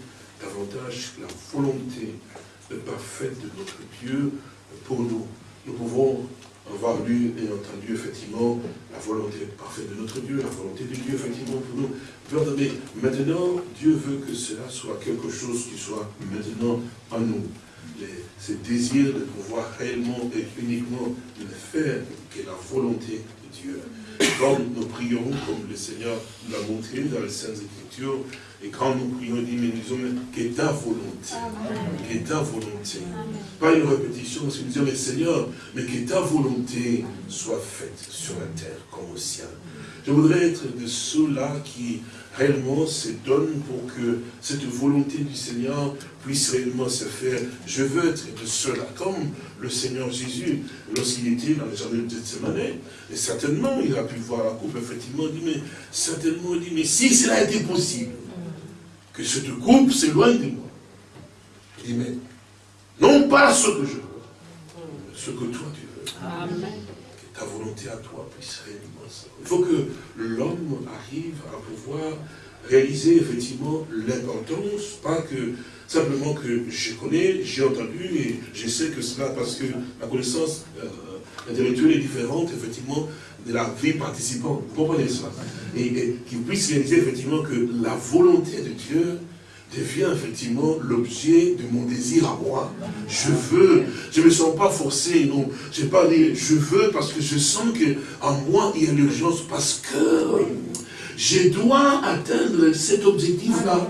davantage la volonté parfaite de notre Dieu pour nous. Nous pouvons avoir lu et entendu effectivement la volonté parfaite de notre Dieu, la volonté de Dieu effectivement pour nous. Mais maintenant, Dieu veut que cela soit quelque chose qui soit maintenant en nous. ce désir de pouvoir réellement et uniquement le faire, qui est la volonté de Dieu. Quand nous prions, comme le Seigneur l'a montré dans les Saintes Écritures, et quand nous prions, nous disons, mais ta volonté, que ta volonté. Pas une répétition, c'est nous disons, mais Seigneur, mais que ta volonté soit faite sur la terre comme au ciel. Je voudrais être de ceux-là qui réellement se donnent pour que cette volonté du Seigneur puisse réellement se faire. Je veux être de ceux-là, comme le Seigneur Jésus, lorsqu'il était dans les jardin de Gethsemane, et certainement, il a pu voir la coupe, effectivement, il dit, mais certainement, il dit, mais si cela était possible, que cette coupe s'éloigne de moi. Il dit, mais non pas ce que je veux, mais ce que toi tu veux. Amen. Que ta volonté à toi puisse réellement ça. Il faut que l'homme arrive à pouvoir réaliser effectivement l'importance, pas que simplement que je connais, j'ai entendu et je sais que cela parce que ma connaissance euh, intellectuelle est différente, effectivement, de la vie participante. Vous comprenez ça Et, qu'il puisse réaliser effectivement que la volonté de Dieu devient effectivement l'objet de mon désir à moi. Je veux, je ne me sens pas forcé, non. Je ne pas dire je veux parce que je sens qu'en moi il y a l'urgence, parce que je dois atteindre cet objectif-là.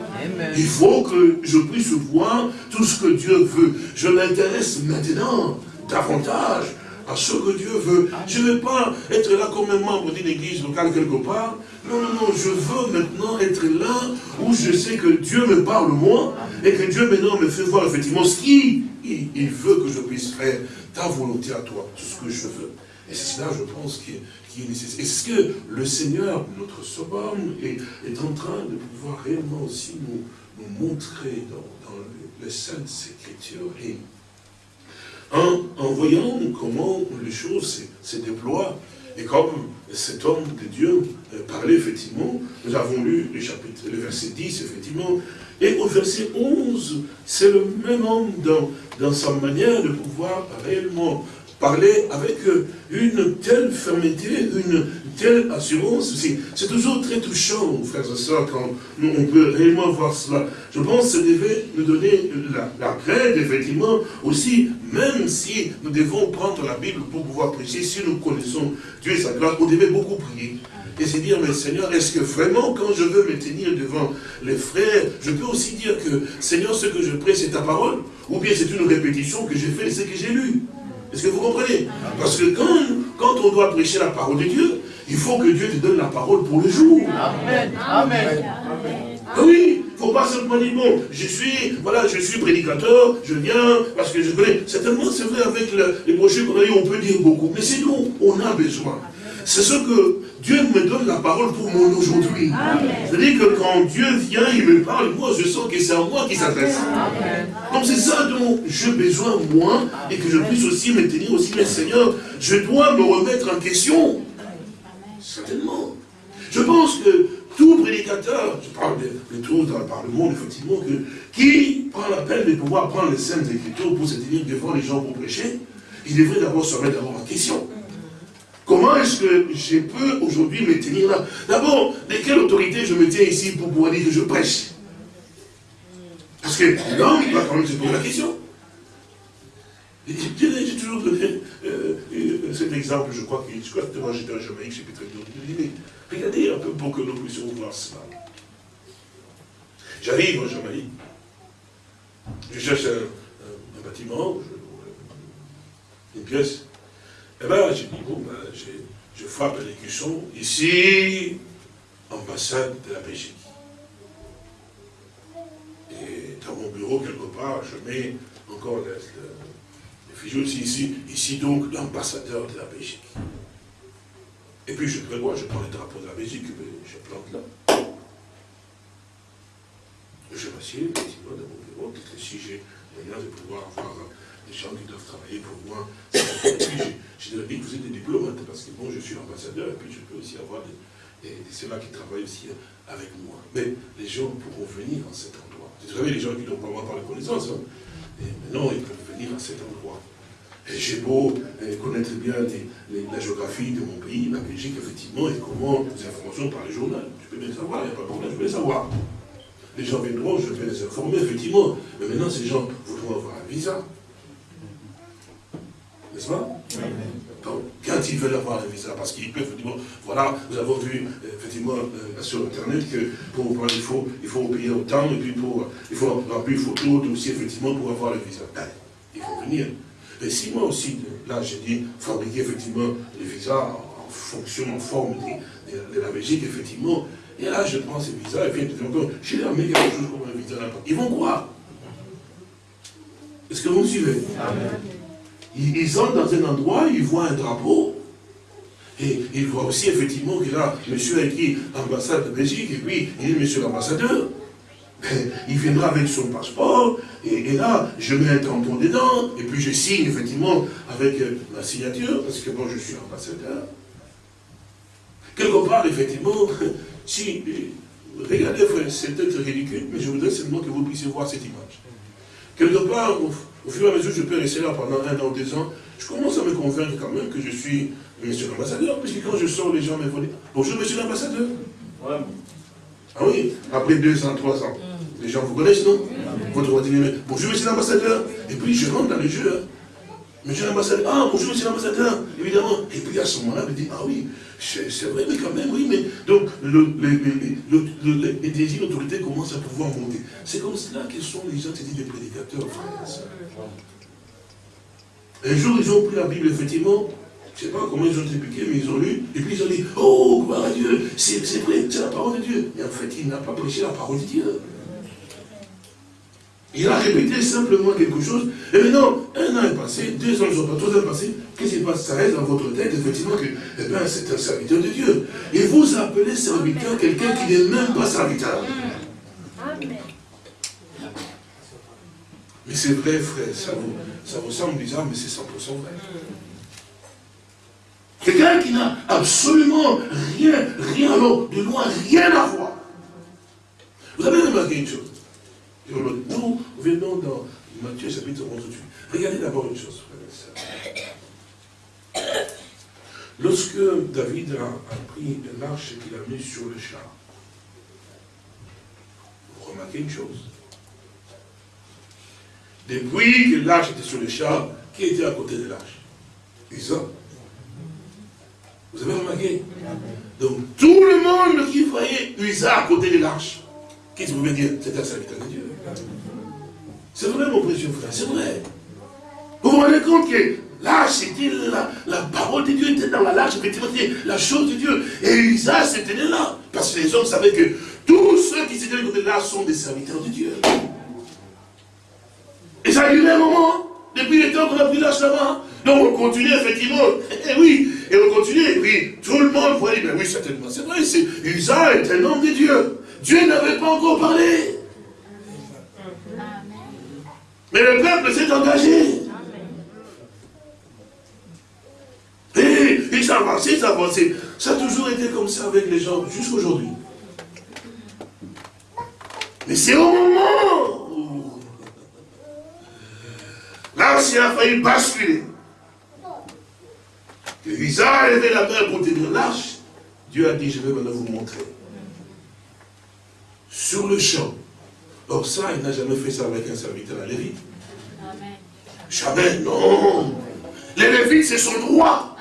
Il faut que je puisse voir tout ce que Dieu veut. Je m'intéresse maintenant davantage à ce que Dieu veut. Je ne veux pas être là comme un membre d'une église locale quelque part. Non, non, non, je veux maintenant être là où je sais que Dieu me parle moi et que Dieu maintenant me fait voir effectivement ce qu'il il veut que je puisse faire. Ta volonté à toi, tout ce que je veux. Et c'est cela, je pense, qui est, nécessaire. Et ce que le Seigneur, notre Sauveur, est, est, en train de pouvoir réellement aussi nous, nous montrer dans, dans les Saintes Écritures. Et en, voyant comment les choses se, déploient, et comme cet homme de Dieu euh, parlait effectivement, nous avons lu le chapitre, le verset 10, effectivement, et au verset 11, c'est le même homme dans, dans sa manière de pouvoir réellement parler avec euh, une telle fermeté, une telle assurance. C'est toujours très touchant, frères et sœurs, quand on peut réellement voir cela. Je pense que ça devait nous donner la, la effectivement, aussi, même si nous devons prendre la Bible pour pouvoir prêcher, si nous connaissons Dieu et sa grâce, on devait beaucoup prier. Et c'est dire, mais Seigneur, est-ce que vraiment, quand je veux me tenir devant les frères, je peux aussi dire que, Seigneur, ce que je prêche, c'est ta parole? Ou bien c'est une répétition que j'ai fait de ce que j'ai lu? Est-ce que vous comprenez? Parce que quand, quand on doit prêcher la parole de Dieu, il faut que Dieu te donne la parole pour le jour. Amen. Amen. Ah oui, il ne faut pas simplement dire, bon, je suis, voilà, je suis prédicateur, je viens, parce que je connais. Certainement, c'est vrai, avec les brochures qu'on a eu, on peut dire beaucoup, mais c'est nous, on a besoin. C'est ce que Dieu me donne la parole pour mon aujourd'hui. C'est-à-dire que quand Dieu vient, il me parle, moi je sens que c'est à moi qu'il s'adresse. Donc c'est ça dont j'ai besoin, moi, et que je puisse aussi me tenir aussi, mais Seigneur, je dois me remettre en question. Certainement. Je pense que tout prédicateur, je parle de, de tous dans le monde, effectivement, que, qui prend la peine de pouvoir prendre les scènes d'écriture pour se tenir devant les gens pour prêcher, il devrait d'abord se remettre d'abord en question. Comment est-ce que je peux aujourd'hui me tenir là? D'abord, de quelle autorité je me tiens ici pour pouvoir dire que je prêche? Parce que l'homme, va quand même se poser la question. J'ai toujours donné euh, euh, cet exemple, je crois que je crois que j'étais en Jamaïque, j'ai très. Je dis, mais regardez un peu pour que nous puissions voir cela. J'arrive en Jamaïque, je cherche un, bâtiment, une pièce, et bien, j'ai dit, bon, ben, je frappe les cuissons. Ici, ambassade de la Belgique. Et dans mon bureau, quelque part, je mets encore le, le, aussi ici. Ici, donc, l'ambassadeur de la Belgique. Et puis je prévois, je prends le drapeau de la Belgique, je plante là. Je m'assieds effectivement dans mon bureau, que si j'ai moyen de pouvoir avoir des gens qui doivent travailler pour moi, puis j'ai dit que vous êtes des diplomates, parce que bon, je suis ambassadeur, et puis je peux aussi avoir ceux-là qui travaillent aussi avec moi. Mais les gens pourront venir en cet endroit. Vous savez, les gens qui n'ont pas moi par la connaissance, hein. et maintenant ils peuvent venir à cet endroit. J'ai beau euh, connaître bien la géographie de mon pays, la Belgique, effectivement, et comment les informations par les journaux. Je peux bien savoir, il n'y a pas de problème, je peux les savoir. Les gens viendront, je vais les informer, effectivement. Mais maintenant, ces gens voudront avoir un visa. N'est-ce pas quand ils veulent avoir un visa, parce qu'ils peuvent, effectivement, voilà, nous avons vu, effectivement, euh, sur Internet, que pour, il, faut, il faut payer autant, et puis pour, il faut remplir une photo, aussi, effectivement, pour avoir le visa. Ben, il faut venir. Mais si moi aussi, là, j'ai dit, fabriquer, effectivement, les visas en fonction, en forme de, la Belgique, effectivement, et là, je prends ces visas, et puis encore, je leur mets quelque chose comme un visa là Ils vont croire. Est-ce que vous me suivez? Ils, sont dans un endroit, ils voient un drapeau, et ils voient aussi effectivement que là, monsieur a écrit ambassade de Belgique, et puis il est monsieur l'ambassadeur. Il viendra avec son passeport, et, là, je mets un tampon dedans, et puis je signe effectivement avec euh, ma signature, parce que bon, je suis ambassadeur. Quelque part, effectivement, si, regardez, c'est peut-être ridicule, mais je voudrais seulement que vous puissiez voir cette image. Quelque part, au, fur et à mesure que je peux rester là pendant un an, deux ans, je commence à me convaincre quand même que je suis monsieur l'ambassadeur, puisque quand je sors, les gens me vont bonjour monsieur l'ambassadeur. Ah oui, après deux ans, trois ans. Les gens vous connaissent, non? Votre bonjour monsieur l'ambassadeur. Et puis je rentre dans le jeu. Monsieur l'ambassadeur, ah bonjour monsieur l'ambassadeur, évidemment. Et puis à ce moment-là, il dit, ah oui, c'est vrai, mais quand même, oui, mais donc le, les désirs d'autorité commencent à pouvoir monter. C'est comme cela que sont les gens des prédicateurs, frères Un jour, ils ont pris la Bible, effectivement, je ne sais pas comment ils ont piqués, mais ils ont lu, et puis ils ont dit, oh, gloire à Dieu, c'est vrai, c'est la parole de Dieu. Et en fait, il n'a pas prêché la parole de Dieu. Il a répété simplement quelque chose. Et maintenant, un an est passé, deux ans sont passés, trois ans passés. Qu'est-ce qui se passe? Ça reste dans votre tête, effectivement, que eh ben, c'est un serviteur de Dieu. Et vous appelez serviteur quelqu'un qui n'est même pas serviteur. Mais c'est vrai, frère, ça vous, ça vous semble bizarre, mais c'est 100% vrai. Quelqu'un qui n'a absolument rien, rien, alors, de loin, rien à voir. Vous avez remarqué une chose nous venons dans Matthieu chapitre 11 Regardez d'abord une chose, Lorsque David a, pris l'arche qu'il a mis sur le char, vous remarquez une chose. Depuis que l'arche était sur le char, qui était à côté de l'arche? Isa. Vous avez remarqué? Donc tout le monde qui voyait Usa à côté de l'arche, qu'est-ce que vous voulez dire? C'était un serviteur de Dieu. C'est vrai, mon précieux frère, c'est vrai. Vous vous rendez compte que là, c'était la, parole de Dieu était dans la large, la chose de Dieu. Et Isa, c'était là. Parce que les hommes savaient que tous ceux qui s'étaient côté là sont des serviteurs de Dieu. Et ça a duré un moment, depuis le temps qu'on a pris l'âge là-bas. Donc on continue effectivement. Et eh oui, et on continue. Et puis tout le monde voyait, mais oui, certainement, c'est vrai, Isa est un homme de Dieu. Dieu n'avait pas encore parlé. Mais le peuple s'est engagé. Et ils s'avançaient, ils s'avançaient. Ça a toujours été comme ça avec les gens, jusqu'aujourd'hui. Mais c'est au moment où l'ancien a failli basculer. Que Isa a levé la main pour tenir l'arche. Dieu a dit, je vais maintenant vous montrer. Sur le champ, Or ça, il n'a jamais fait ça avec un serviteur à Lévite. Jamais, non. Les Lévites, c'est son droit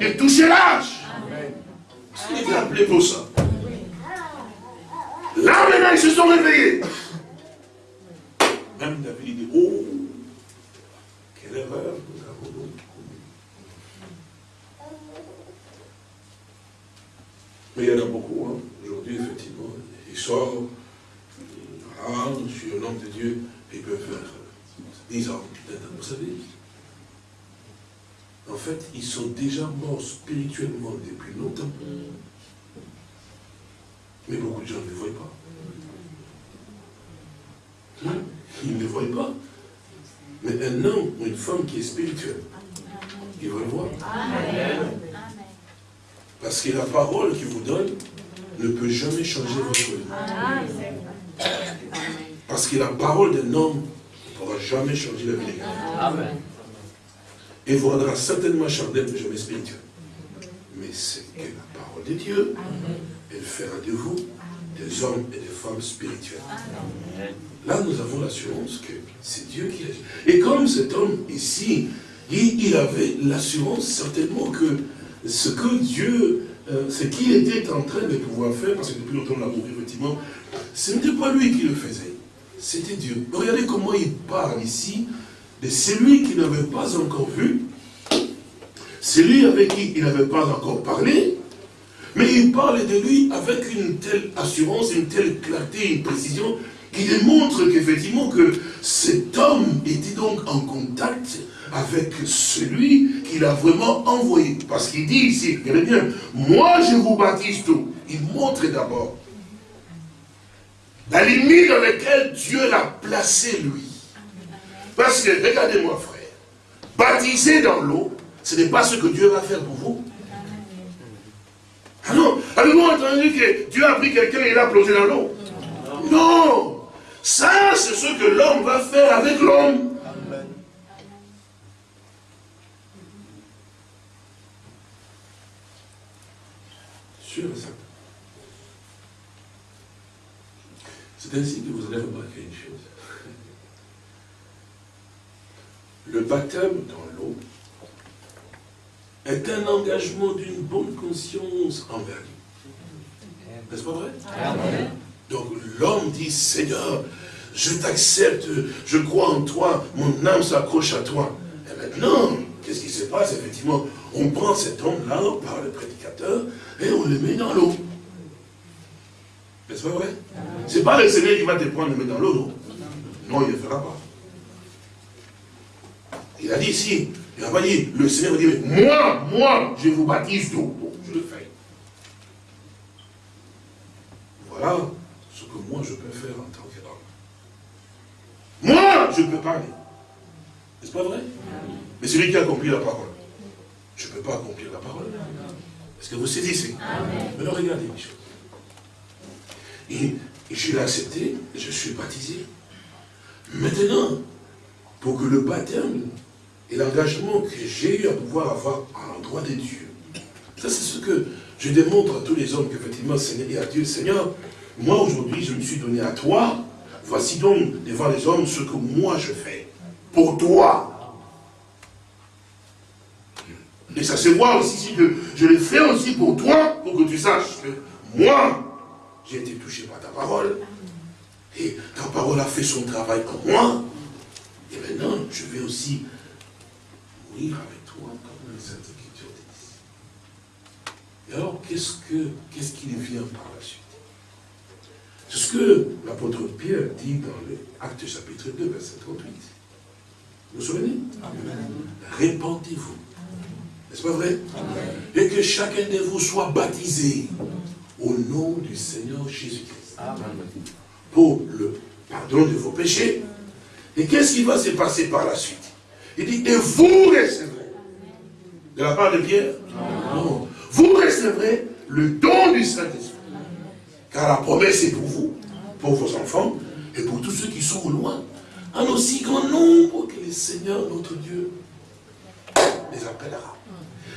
de toucher l'âge. Il était appelé pour ça? Là, maintenant, ils se sont réveillés. Même David dit, oh, quelle erreur nous avons commis. Mais il y en a beaucoup, hein. aujourd'hui, effectivement. Ils sortent je suis un homme de Dieu, et peut faire 10 ans, vous savez. en fait, ils sont déjà morts spirituellement depuis longtemps. Mais beaucoup de gens ne le voient pas. Hein? Ils ne le voient pas. Mais un homme ou une femme qui est spirituel, il va le voir. Parce que la parole qu'il vous donne ne peut jamais changer votre vie. Parce que la parole d'un homme ne pourra jamais changer la vie des Amen. Et vous rendra certainement charnel, mais jamais spirituel. Mais c'est que la parole de Dieu, elle fera de vous des hommes et des femmes spirituels. Là, nous avons l'assurance que c'est Dieu qui agit. Et comme cet homme ici, il, avait l'assurance certainement que ce que Dieu, euh, ce qu'il était en train de pouvoir faire, parce que depuis longtemps on l'a vu effectivement, ce n'était pas lui qui le faisait, c'était Dieu. Regardez comment il parle ici de celui qui n'avait pas encore vu, celui avec qui il n'avait pas encore parlé, mais il parle de lui avec une telle assurance, une telle clarté, une précision, qui démontre qu'effectivement que cet homme était donc en contact avec celui qu'il a vraiment envoyé. Parce qu'il dit ici, regardez bien, moi je vous baptise tout. Il montre d'abord la limite dans laquelle Dieu l'a placé lui. Parce que, regardez-moi frère, baptiser dans l'eau, ce n'est pas ce que Dieu va faire pour vous. Ah non, avez-vous entendu que Dieu a pris quelqu'un et l'a plongé dans l'eau? Non Ça, c'est ce que l'homme va faire avec l'homme. Sûr et certain. C'est ainsi que vous allez remarquer une chose. Le baptême dans l'eau est un engagement d'une bonne conscience envers lui. N'est-ce pas vrai? Donc l'homme dit, Seigneur, je t'accepte, je crois en toi, mon âme s'accroche à toi. Et maintenant, qu'est-ce qui se passe? Effectivement, on prend cet homme-là par le prédicateur et on le met dans l'eau. N'est-ce pas vrai C'est pas le Seigneur qui va te prendre et mettre dans l'eau, non? Il ne le fera pas. Il a dit ici, il n'a pas dit, le Seigneur va dire, moi, moi, je vous baptise d'eau. Bon, je le fais. Voilà ce que moi je peux faire en tant qu'homme. Moi, je peux parler. N'est-ce pas vrai? Mais celui qui a accompli la parole, je ne peux pas accomplir la parole. Est-ce que vous saisissez? Mais alors regardez les choses. Et, je l'ai accepté, je suis baptisé. Maintenant, pour que le baptême et l'engagement que j'ai eu à pouvoir avoir à l'endroit de Dieu. Ça, c'est ce que je démontre à tous les hommes qu'effectivement, Seigneur, à Dieu, Seigneur, moi aujourd'hui, je me suis donné à toi. Voici donc devant les hommes ce que moi je fais. Pour toi. Et ça se voit aussi que je le fais aussi pour toi, pour que tu saches que moi, j'ai été touché par ta parole. Et ta parole a fait son travail en moi. Et maintenant, je vais aussi avec toi comme les Saintes Écritures disent. Et alors, qu'est-ce qu'il ce qu'il vient par la suite? C'est ce que l'apôtre Pierre dit dans l'acte chapitre 2, verset 38. Vous vous souvenez? Répandez-vous. N'est-ce pas vrai? Et que chacun de vous soit baptisé au nom du Seigneur Jésus-Christ. Pour le pardon de vos péchés. Et qu'est-ce qui va se passer par la suite? Il dit, et vous recevrez. De la part de Pierre? Non. Vous recevrez le don du Saint-Esprit. Car la promesse est pour vous, pour vos enfants, et pour tous ceux qui sont au loin, en aussi grand nombre que le Seigneur, notre Dieu, les appellera.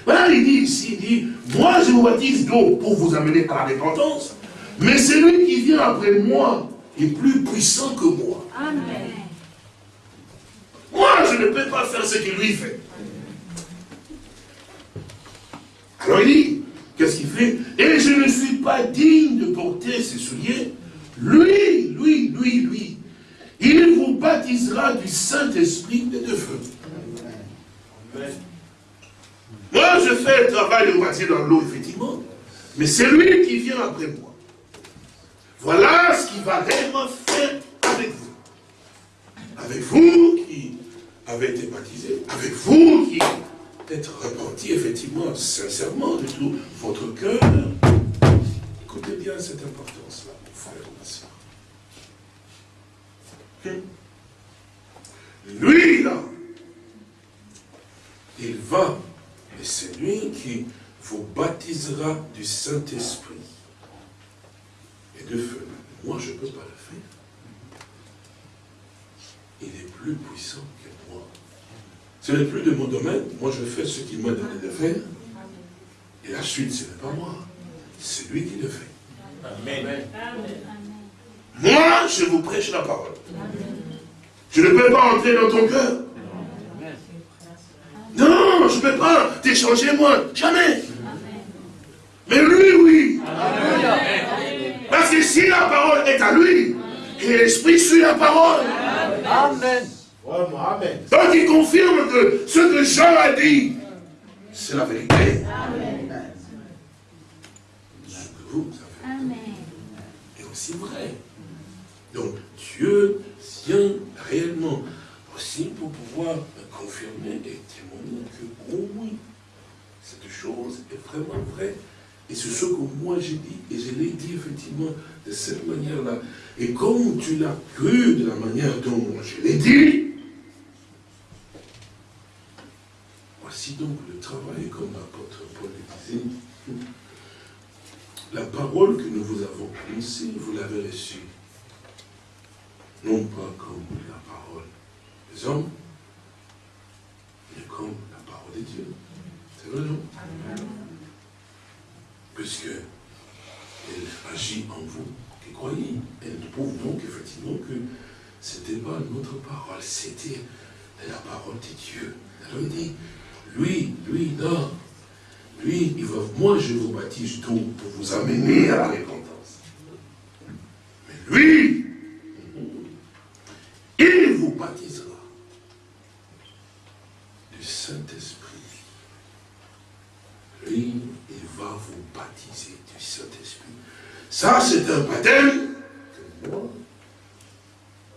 Voilà, il dit ici, il dit, moi je vous baptise d'eau pour vous amener à la repentance, mais celui qui vient après moi est plus puissant que moi. Amen. Moi, je ne peux pas faire ce qu'il lui fait. Alors il dit, qu'est-ce qu'il fait? Et je ne suis pas digne de porter ses souliers. Lui, lui, lui, lui, il vous baptisera du Saint-Esprit et de feu. Moi, je fais le travail de baptiser dans l'eau, effectivement. Mais c'est lui qui vient après moi. Voilà ce qu'il va réellement faire avec vous. Avec vous qui avez été baptisé, avec vous qui être repenti effectivement, sincèrement, de tout votre cœur. Écoutez bien cette importance-là, mon frère, ma soeur. Lui, là, il va, et c'est lui qui vous baptisera du Saint-Esprit et de feu. Moi, je ne peux pas le faire. Il est plus puissant que moi. Ce n'est plus de mon domaine. Moi, je fais ce qu'il m'a donné de faire. Et la suite, ce n'est pas moi. C'est lui qui le fait. Amen. Moi, je vous prêche la parole. Je ne peux pas entrer dans ton cœur. Non, je ne peux pas t'échanger moi. Jamais. Mais lui, oui. Parce que si la parole est à lui, et l'esprit suit la parole. Amen. Donc il confirme que ce que Jean a dit, c'est la vérité. Amen. Ce que vous avez est aussi vrai. Donc Dieu tient réellement aussi pour pouvoir confirmer et oh oui, cette chose est vraiment vraie. Et c'est ce que moi j'ai dit, et je l'ai dit effectivement de cette manière-là. Et comme tu l'as cru de la manière dont je l'ai dit, voici donc le travail, comme l'apôtre Paul le disait. La parole que nous vous avons annoncée, vous l'avez reçue. Non pas comme la parole des hommes, mais comme Dieu. C'est vrai, non Puisque elle agit en vous qui croyez. Elle prouve donc effectivement que ce n'était pas notre parole, c'était la parole de Dieu. Elle dit, lui, lui, non. Lui, il va, moi je vous baptise tout pour vous amener à la repentance. Mais lui, il vous baptisera du Saint-Esprit. Lui, il va vous baptiser du Saint-Esprit. Ça, c'est un baptême que moi,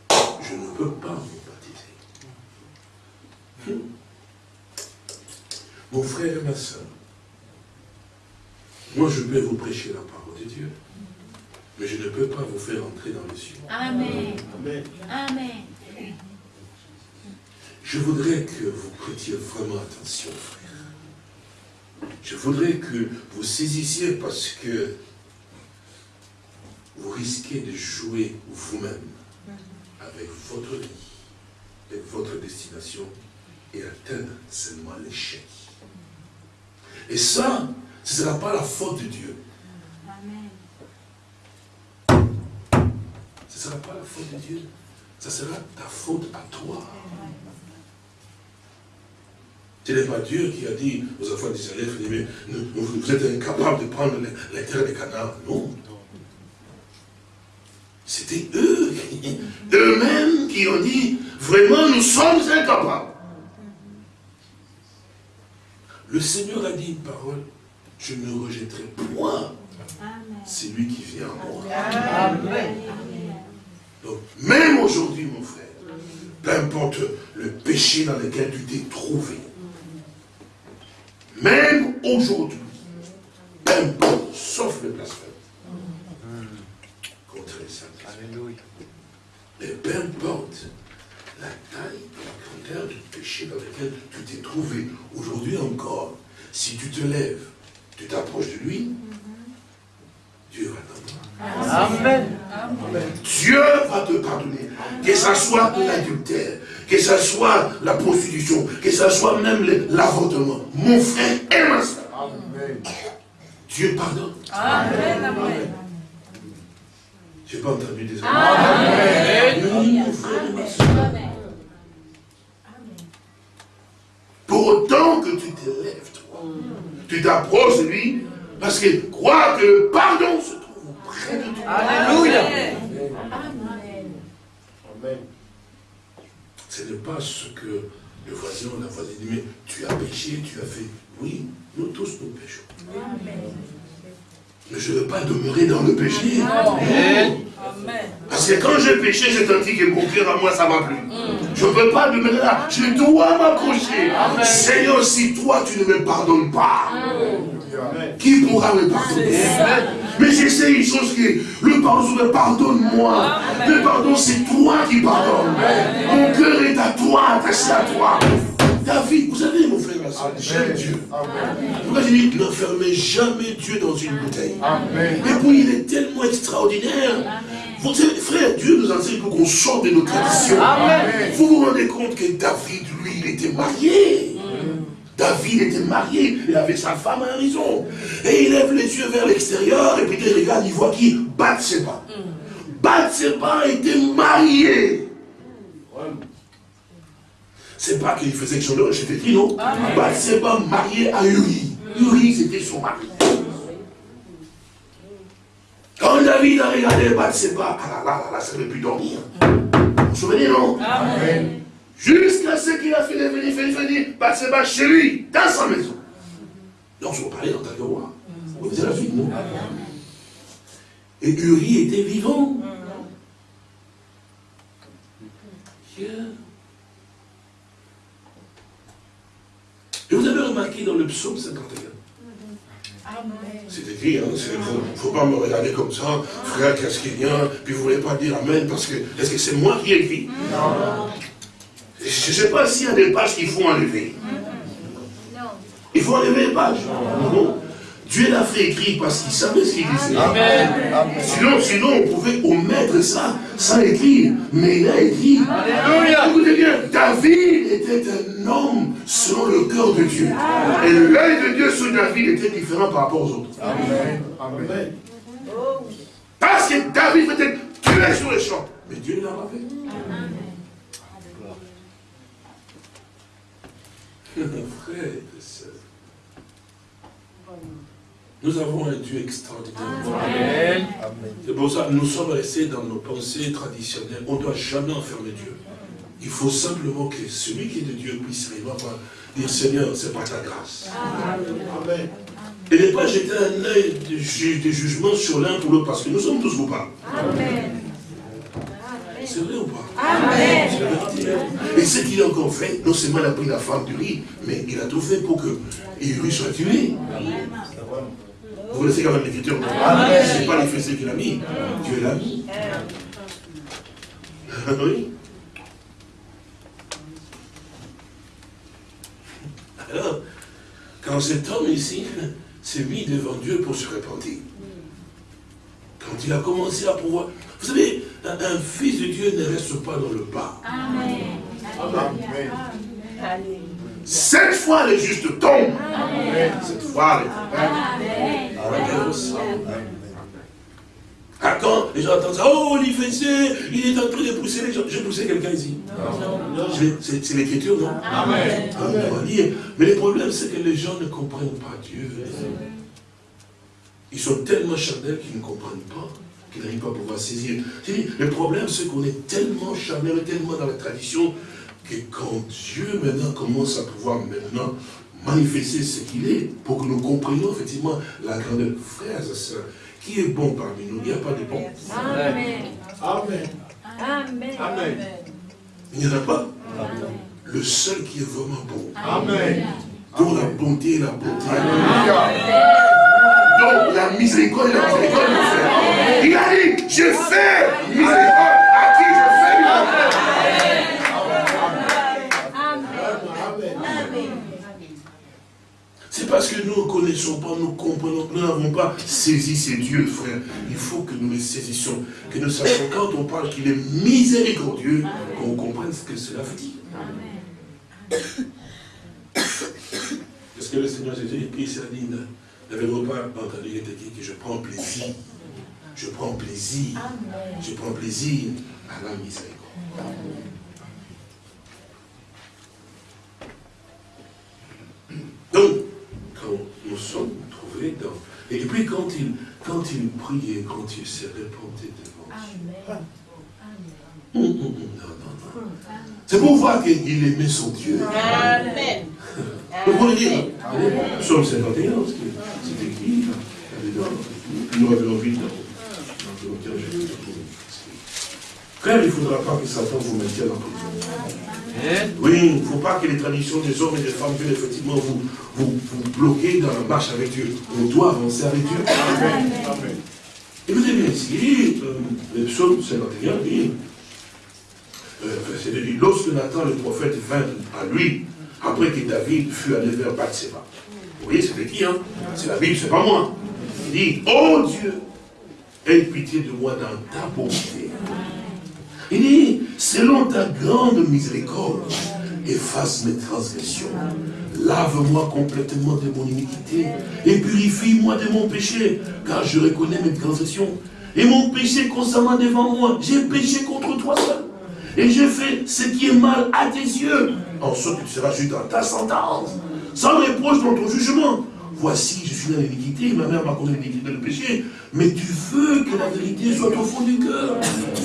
je ne peux pas vous baptiser. Mon frère et ma soeur, moi je peux vous prêcher la parole de Dieu, mais je ne peux pas vous faire entrer dans le ciel. Amen. Amen. Je voudrais que vous prêtiez vraiment attention, frère. Je voudrais que vous saisissiez parce que vous risquez de jouer vous-même avec votre vie et votre destination et atteindre seulement l'échec. Et ça, ce ne sera pas la faute de Dieu. Ce ne sera pas la faute de Dieu. Ce sera ta faute à toi. Ce n'est pas Dieu qui a dit aux enfants d'Israël, vous êtes incapables de prendre les, terres des Canaan. Non. C'était eux, eux-mêmes qui ont dit, vraiment, nous sommes incapables. Le Seigneur a dit une parole, je ne rejetterai point. C'est lui qui vient en moi. Donc, même aujourd'hui, mon frère, peu importe le péché dans lequel tu t'es trouvé, même aujourd'hui, peu importe, sauf le blasphème, contre les saints. Mais peu importe la taille, la grandeur du péché dans lequel tu t'es trouvé, aujourd'hui encore, si tu te lèves, tu t'approches de lui, Dieu va t'entendre. Amen. Dieu va te pardonner. Que ce soit l'adultère, que ce soit la prostitution, que ce soit même l'avortement. Mon frère et ma soeur. Dieu pardonne. Amen. Amen. Je n'ai pas entendu des Amen. Amen. Pour autant que tu te lèves, toi, tu t'approches de lui, parce que crois que le pardon se trouve près de toi. Alléluia. Amen. Ce n'est pas ce que le voisin ou la voisine dit, mais tu as péché, tu as fait. Oui, nous tous nous péchons. Mais je ne veux pas demeurer dans le péché. Parce que quand j'ai péché, j'ai senti que mon cœur à moi, ça m'a plu. Je ne veux pas demeurer là. Je dois m'approcher. Seigneur, si toi, tu ne me pardonnes pas, qui pourra me pardonner? Mais j'essaie une chose qui est, le pardon, pardonne-moi. Le pardon, c'est toi qui pardonnes. Mon cœur est à toi, attaché à toi. David, vous savez, mon frère, j'aime Dieu. Pourquoi j'ai dit, n'enfermez jamais Dieu dans une bouteille? Et puis, il est tellement extraordinaire. Vous savez, frère, Dieu nous enseigne pour qu'on sorte de nos traditions. Vous vous rendez compte que David, lui, il était marié. David était marié, il avait sa femme à raison. Et il lève les yeux vers l'extérieur, et puis il regarde, il voit qui Bathsheba. Bathsheba était mariée. C'est pas qu'il faisait que son j'étais dit non. Bathsheba mariée à Uri. Uri, c'était son mari. Quand David a regardé Bathsheba, ah là là, là, ça ne veut plus dormir. Vous vous souvenez, non? Amen. Jusqu'à ce qu'il a fait venir, fait venir Bathsheba chez lui, dans sa maison. Donc, je vous parlais en tant que roi. Vous voyez la vie, non? Et Uri était vivant. Et vous avez remarqué dans le psaume 51, c'est écrit, hein, il ne faut, pas me regarder comme ça, frère, qu'est-ce qu'il y a, puis vous ne voulez pas dire Amen, parce que, est-ce que c'est moi qui écris Non. Je ne sais pas s'il y a des pages qu'il faut enlever. Non. Il faut enlever les pages. Non. Dieu l'a fait écrire parce qu'il savait ce qu'il disait. Amen. Sinon, sinon, on pouvait omettre ça sans écrire. Mais il a écrit. Écoutez bien, David était un homme selon le cœur de Dieu. Et l'œil de Dieu sur David était différent par rapport aux autres. Amen. Amen. Parce que David était tué sur le champ. Mais Dieu l'a fait. Frère et sœur. Nous avons un Dieu extraordinaire. C'est pour ça que nous sommes restés dans nos pensées traditionnelles. On ne doit jamais enfermer Dieu. Il faut simplement que celui qui est de Dieu puisse réellement dire Seigneur, c'est pas ta grâce. Amen. Et ne pas jeter un œil de, jugement sur l'un pour l'autre, parce que nous sommes tous coupables. Amen. C'est vrai ou pas? Amen. Et ce qu'il a encore fait, non seulement il a pris la femme du riz, mais il a tout fait pour que lui soit tué. Vous connaissez quand même l'écriture. Ce n'est pas les fessées qu'il a mis. Dieu l'a mis. oui. Alors, quand cet homme ici s'est mis devant Dieu pour se repentir, quand il a commencé à pouvoir... Vous savez, un, fils de Dieu ne reste pas dans le bas. Amen. Amen. Cette fois, les justes tombent. Cette fois, les... Amen. Ah, quand les gens entendent ça, oh, il il est en train de pousser les gens. Je poussé quelqu'un ici. C'est l'écriture, non? Amen. Mais le problème, c'est que les gens ne comprennent pas Dieu. Ils sont tellement charnels qu'ils ne comprennent pas, qu'ils n'arrivent pas à pouvoir saisir. Le problème, c'est qu'on est tellement charnel, tellement dans la tradition, que quand Dieu maintenant commence à pouvoir maintenant manifester ce qu'il est, pour que nous comprenions effectivement la grandeur. Frères et sœurs, qui est bon parmi nous? Il n'y a pas de bon. Amen. Amen. Amen. Amen. Il n'y en a pas? Le seul qui est vraiment bon. Amen. Dont la bonté et la bonté. Donc la miséricorde et la miséricorde, Il a dit, je fais miséricorde à qui je fais miséricorde. C'est parce que nous ne connaissons pas, nous comprenons, nous n'avons pas saisi ces dieux, frère. Il faut que nous les saisissions, que nous sachions quand on parle qu'il est miséricordieux, qu'on comprenne ce que cela veut dire. Parce que le Seigneur Jésus, il s'est dit, n'avez-vous pas entendu, il était dit que je prends plaisir? Je prends plaisir. Je prends plaisir à la miséricorde. Donc, quand nous sommes trouvés dans... Et puis quand il, quand il priait, quand il s'est répandu devant Dieu. Hum, hum, hum, C'est pour voir qu'il aimait son Dieu. Amen. Vous dire, Psaume 51, c'est écrit, nous revenons vite dans Frère, il ne faudra pas que Satan vous maintienne en prison. Oui, il ne faut pas que les traditions des hommes et des femmes viennent effectivement vous, vous, vous bloquer dans la marche avec Dieu. On doit avancer avec Dieu. Amen. Amen. Écoutez bien ici, euh, le psaume 51 dit, euh, dit, lorsque Nathan le prophète vint à lui, après que David fut allé vers Bathseba. Vous voyez, c'est qui, hein? C'est la Bible, c'est pas moi. Il dit, oh Dieu, aie pitié de moi dans ta bonté. Il dit, selon ta grande miséricorde, efface mes transgressions. Lave-moi complètement de mon iniquité et purifie-moi de mon péché, car je reconnais mes transgressions. Et mon péché constamment devant moi. J'ai péché contre toi seul. Et j'ai fait ce qui est mal à tes yeux. En sorte que tu seras juste dans ta sentence, sans reproche dans ton jugement. Voici, je suis dans l'iniquité, ma mère m'a causé l'iniquité le péché, mais tu veux que la vérité soit au fond du cœur.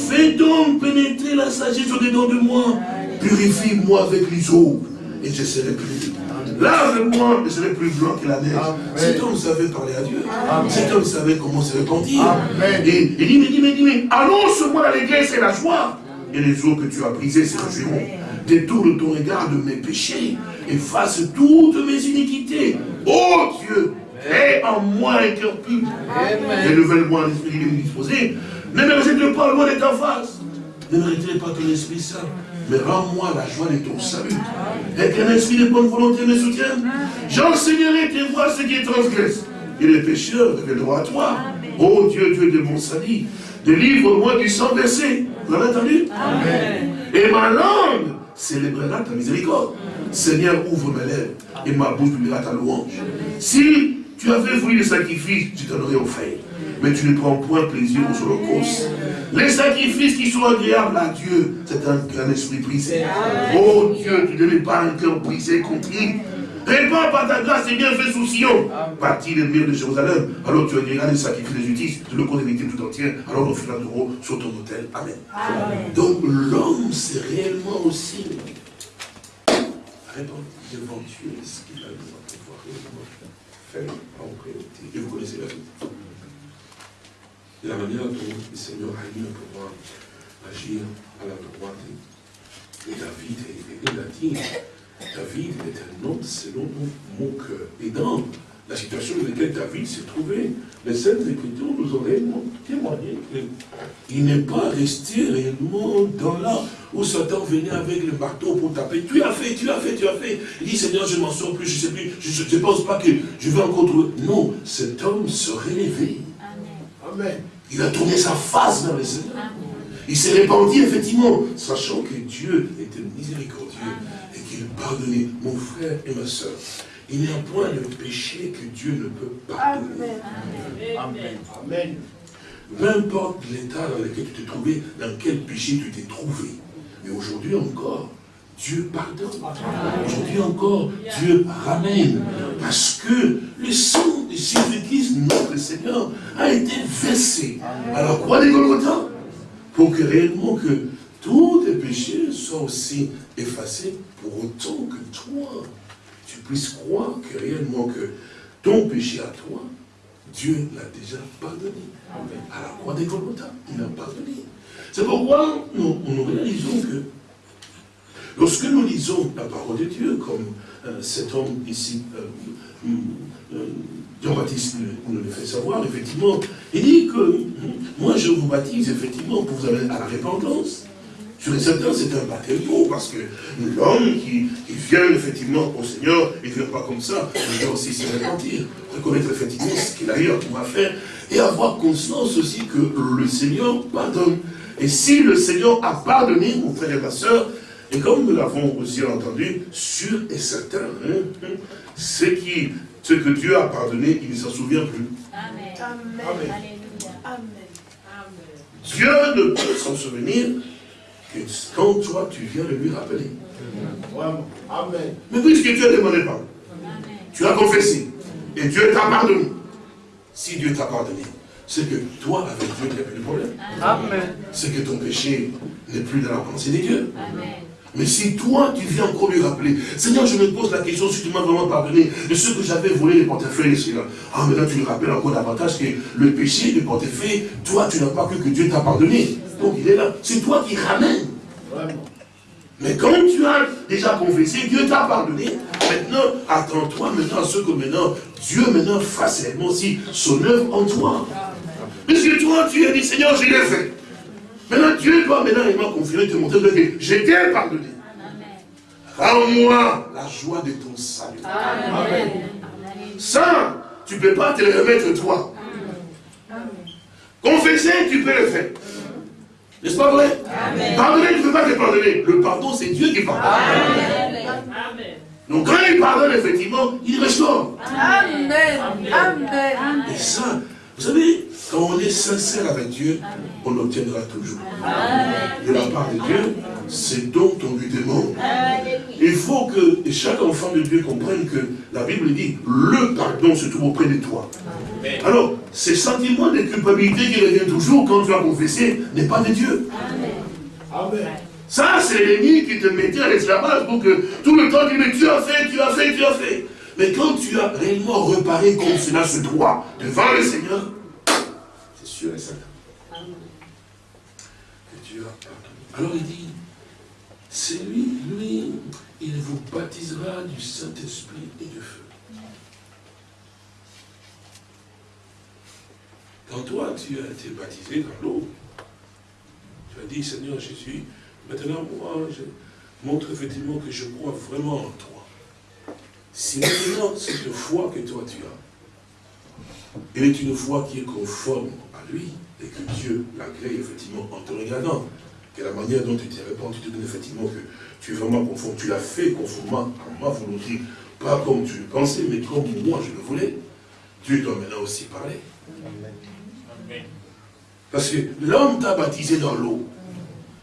Fais donc pénétrer la sagesse au-dedans de moi. Purifie-moi avec l'eau et je serai plus. Lave-moi, je serai plus blanc que la neige. Cet homme savait parler à Dieu. Cet homme savait comment se repentir. Et il dit, mais dis, mais dis, mais annonce-moi la l'allégresse et la joie. Et les eaux que tu as brisées se réjouiront. Détourne ton regard de mes péchés. Efface toutes mes iniquités. Oh Dieu, aie en moi un cœur pur. Renouvelle-moi un esprit disposé. Ne me rejette pas loin de ta face. Ne me retire pas ton esprit saint mais rends-moi la joie de ton salut. Et qu'un esprit de bonne volonté me soutienne. J'enseignerai tes voies ce qui transgresse. Et les pécheurs reviendront à toi. Oh Dieu, Dieu de mon salut, délivre-moi du sang versé. Vous avez entendu? Amen. Et ma langue célébrera ta miséricorde. Seigneur, ouvre mes lèvres et ma bouche publiera ta louange. Si tu avais voulu le sacrifice, tu t'en aurais offert mais tu ne prends point plaisir aux holocaustes. Les sacrifices qui sont agréables à Dieu, c'est un, esprit brisé. Oh Dieu, tu ne mets pas un cœur brisé, contrit. Répands par ta grâce et bien fait sous Sion. Parti les murs de Jérusalem. Alors tu agréeras les sacrifices de justice, tu le comptes tout entier. Alors on fera d'euros sur ton hôtel. Amen. Donc l'homme, c'est réellement aussi répondre devant Dieu ce qu'il a besoin de pouvoir réellement faire en priorité. Et vous connaissez la vie la manière dont le Seigneur a eu à pouvoir agir à la droite de David. Et a dit, David est un homme selon mon cœur. Et dans la situation dans laquelle David s'est trouvé, les Saintes Écritures nous ont témoigné qu'il n'est pas resté réellement dans là où Satan venait avec le marteau pour taper. Tu as fait, tu as fait, tu as fait. Il dit, Seigneur, je m'en sors plus, je ne sais plus, je ne pense pas que je vais encore trouver. Non, cet homme se réveille. Amen. Il a tourné sa face vers le Seigneur. Il s'est répandu, effectivement, sachant que Dieu était miséricordieux pardonnait mon frère et ma soeur. Il n'y a point de péché que Dieu ne peut pardonner. Amen. Amen. Peu importe l'état dans lequel tu te trouvais, dans quel péché tu t'es trouvé. Mais aujourd'hui encore, Dieu pardonne. Aujourd'hui encore, Dieu ramène. Parce que le sang de Jésus-Christ, notre Seigneur, a été versé à la croix des Golgotha? Pour que réellement que tous tes péchés soient aussi effacés pour autant que toi, tu puisses croire que réellement que ton péché à toi, Dieu l'a déjà pardonné. À la croix des Golgotha, il a pardonné. C'est pourquoi nous, nous réalisons que Lorsque nous lisons la parole de Dieu, comme euh, cet homme ici, euh, euh, Jean-Baptiste nous le fait savoir, effectivement, il dit que moi je vous baptise effectivement pour vous amener à la repentance. Sur les certain, c'est un baptême parce que l'homme qui, vient effectivement au Seigneur, il ne vient pas comme ça, il doit aussi se repentir, reconnaître effectivement ce qu'il a eu à pouvoir faire, et avoir conscience aussi que le Seigneur pardonne. Et si le Seigneur a pardonné, mon frère et ma soeur, et comme nous l'avons aussi entendu, sûr et certain, hein, ce, qui, ce que Dieu a pardonné, il ne s'en souvient plus. Amen. Amen. Dieu ne peut s'en souvenir que quand toi tu viens de lui rappeler. Amen. Mais puisque Dieu ne demandé pas, tu as confessé, et Dieu t'a pardonné. Si Dieu t'a pardonné, c'est que toi, avec Dieu, tu n'as plus de problème. Amen. C'est que ton péché n'est plus dans la pensée des dieux. Amen. Mais si toi, tu viens encore lui rappeler, Seigneur, je me pose la question si tu m'as vraiment pardonné de ce que j'avais volé les portefeuilles, Seigneur. Ah, maintenant tu lui rappelles encore davantage que le péché du portefeuille, toi, tu n'as pas cru que Dieu t'a pardonné. Donc il est là. C'est toi qui ramènes. Mais quand tu as déjà confessé, Dieu t'a pardonné. Maintenant, attends-toi maintenant à ce que maintenant, Dieu maintenant fasse réellement aussi son œuvre en toi. Puisque toi, tu as dit, Seigneur, je l'ai fait. Maintenant, Dieu doit maintenant réellement confirmer, te montrer que j'étais pardonné. Rends-moi la joie de ton salut. Amen. Ça, tu ne peux pas te le remettre toi. Confesser, tu peux le faire. N'est-ce pas vrai? Pardonner, ne peux pas te pardonner. Le pardon, c'est Dieu qui pardonne. Amen. Donc quand il pardonne, effectivement, il restaure. Amen. Amen. Et ça, vous savez, quand on est sincère avec Dieu, on obtiendra toujours. De la part de Dieu, c'est dont on lui demande. Il faut que chaque enfant de Dieu comprenne que la Bible dit, le pardon se trouve auprès de toi. Alors, ces sentiments de culpabilité qui reviennent toujours quand tu as confessé n'est pas de Dieu. Ça, c'est l'ennemi qui te mettait à l'esclavage pour que tout le temps, tu dis, tu as fait, tu as fait, tu as fait. Mais quand tu as réellement reparé comme cela se doit devant le Seigneur, que Dieu. Alors il dit, c'est lui, lui, il vous baptisera du Saint-Esprit et du feu. Quand toi, tu as été baptisé dans l'eau, tu as dit, Seigneur Jésus, maintenant moi, je montre effectivement que je crois vraiment en toi. Si maintenant cette foi que toi tu as, elle est une foi qui est conforme lui, et que Dieu l'agrée effectivement en te regardant, que la manière dont tu t'es répandu, tu te donnes effectivement que tu es vraiment conforme, tu l'as fait conformément à ma volonté, pas comme tu le pensais, mais comme moi je le voulais, Dieu doit maintenant aussi parler. Parce que l'homme t'a baptisé dans l'eau.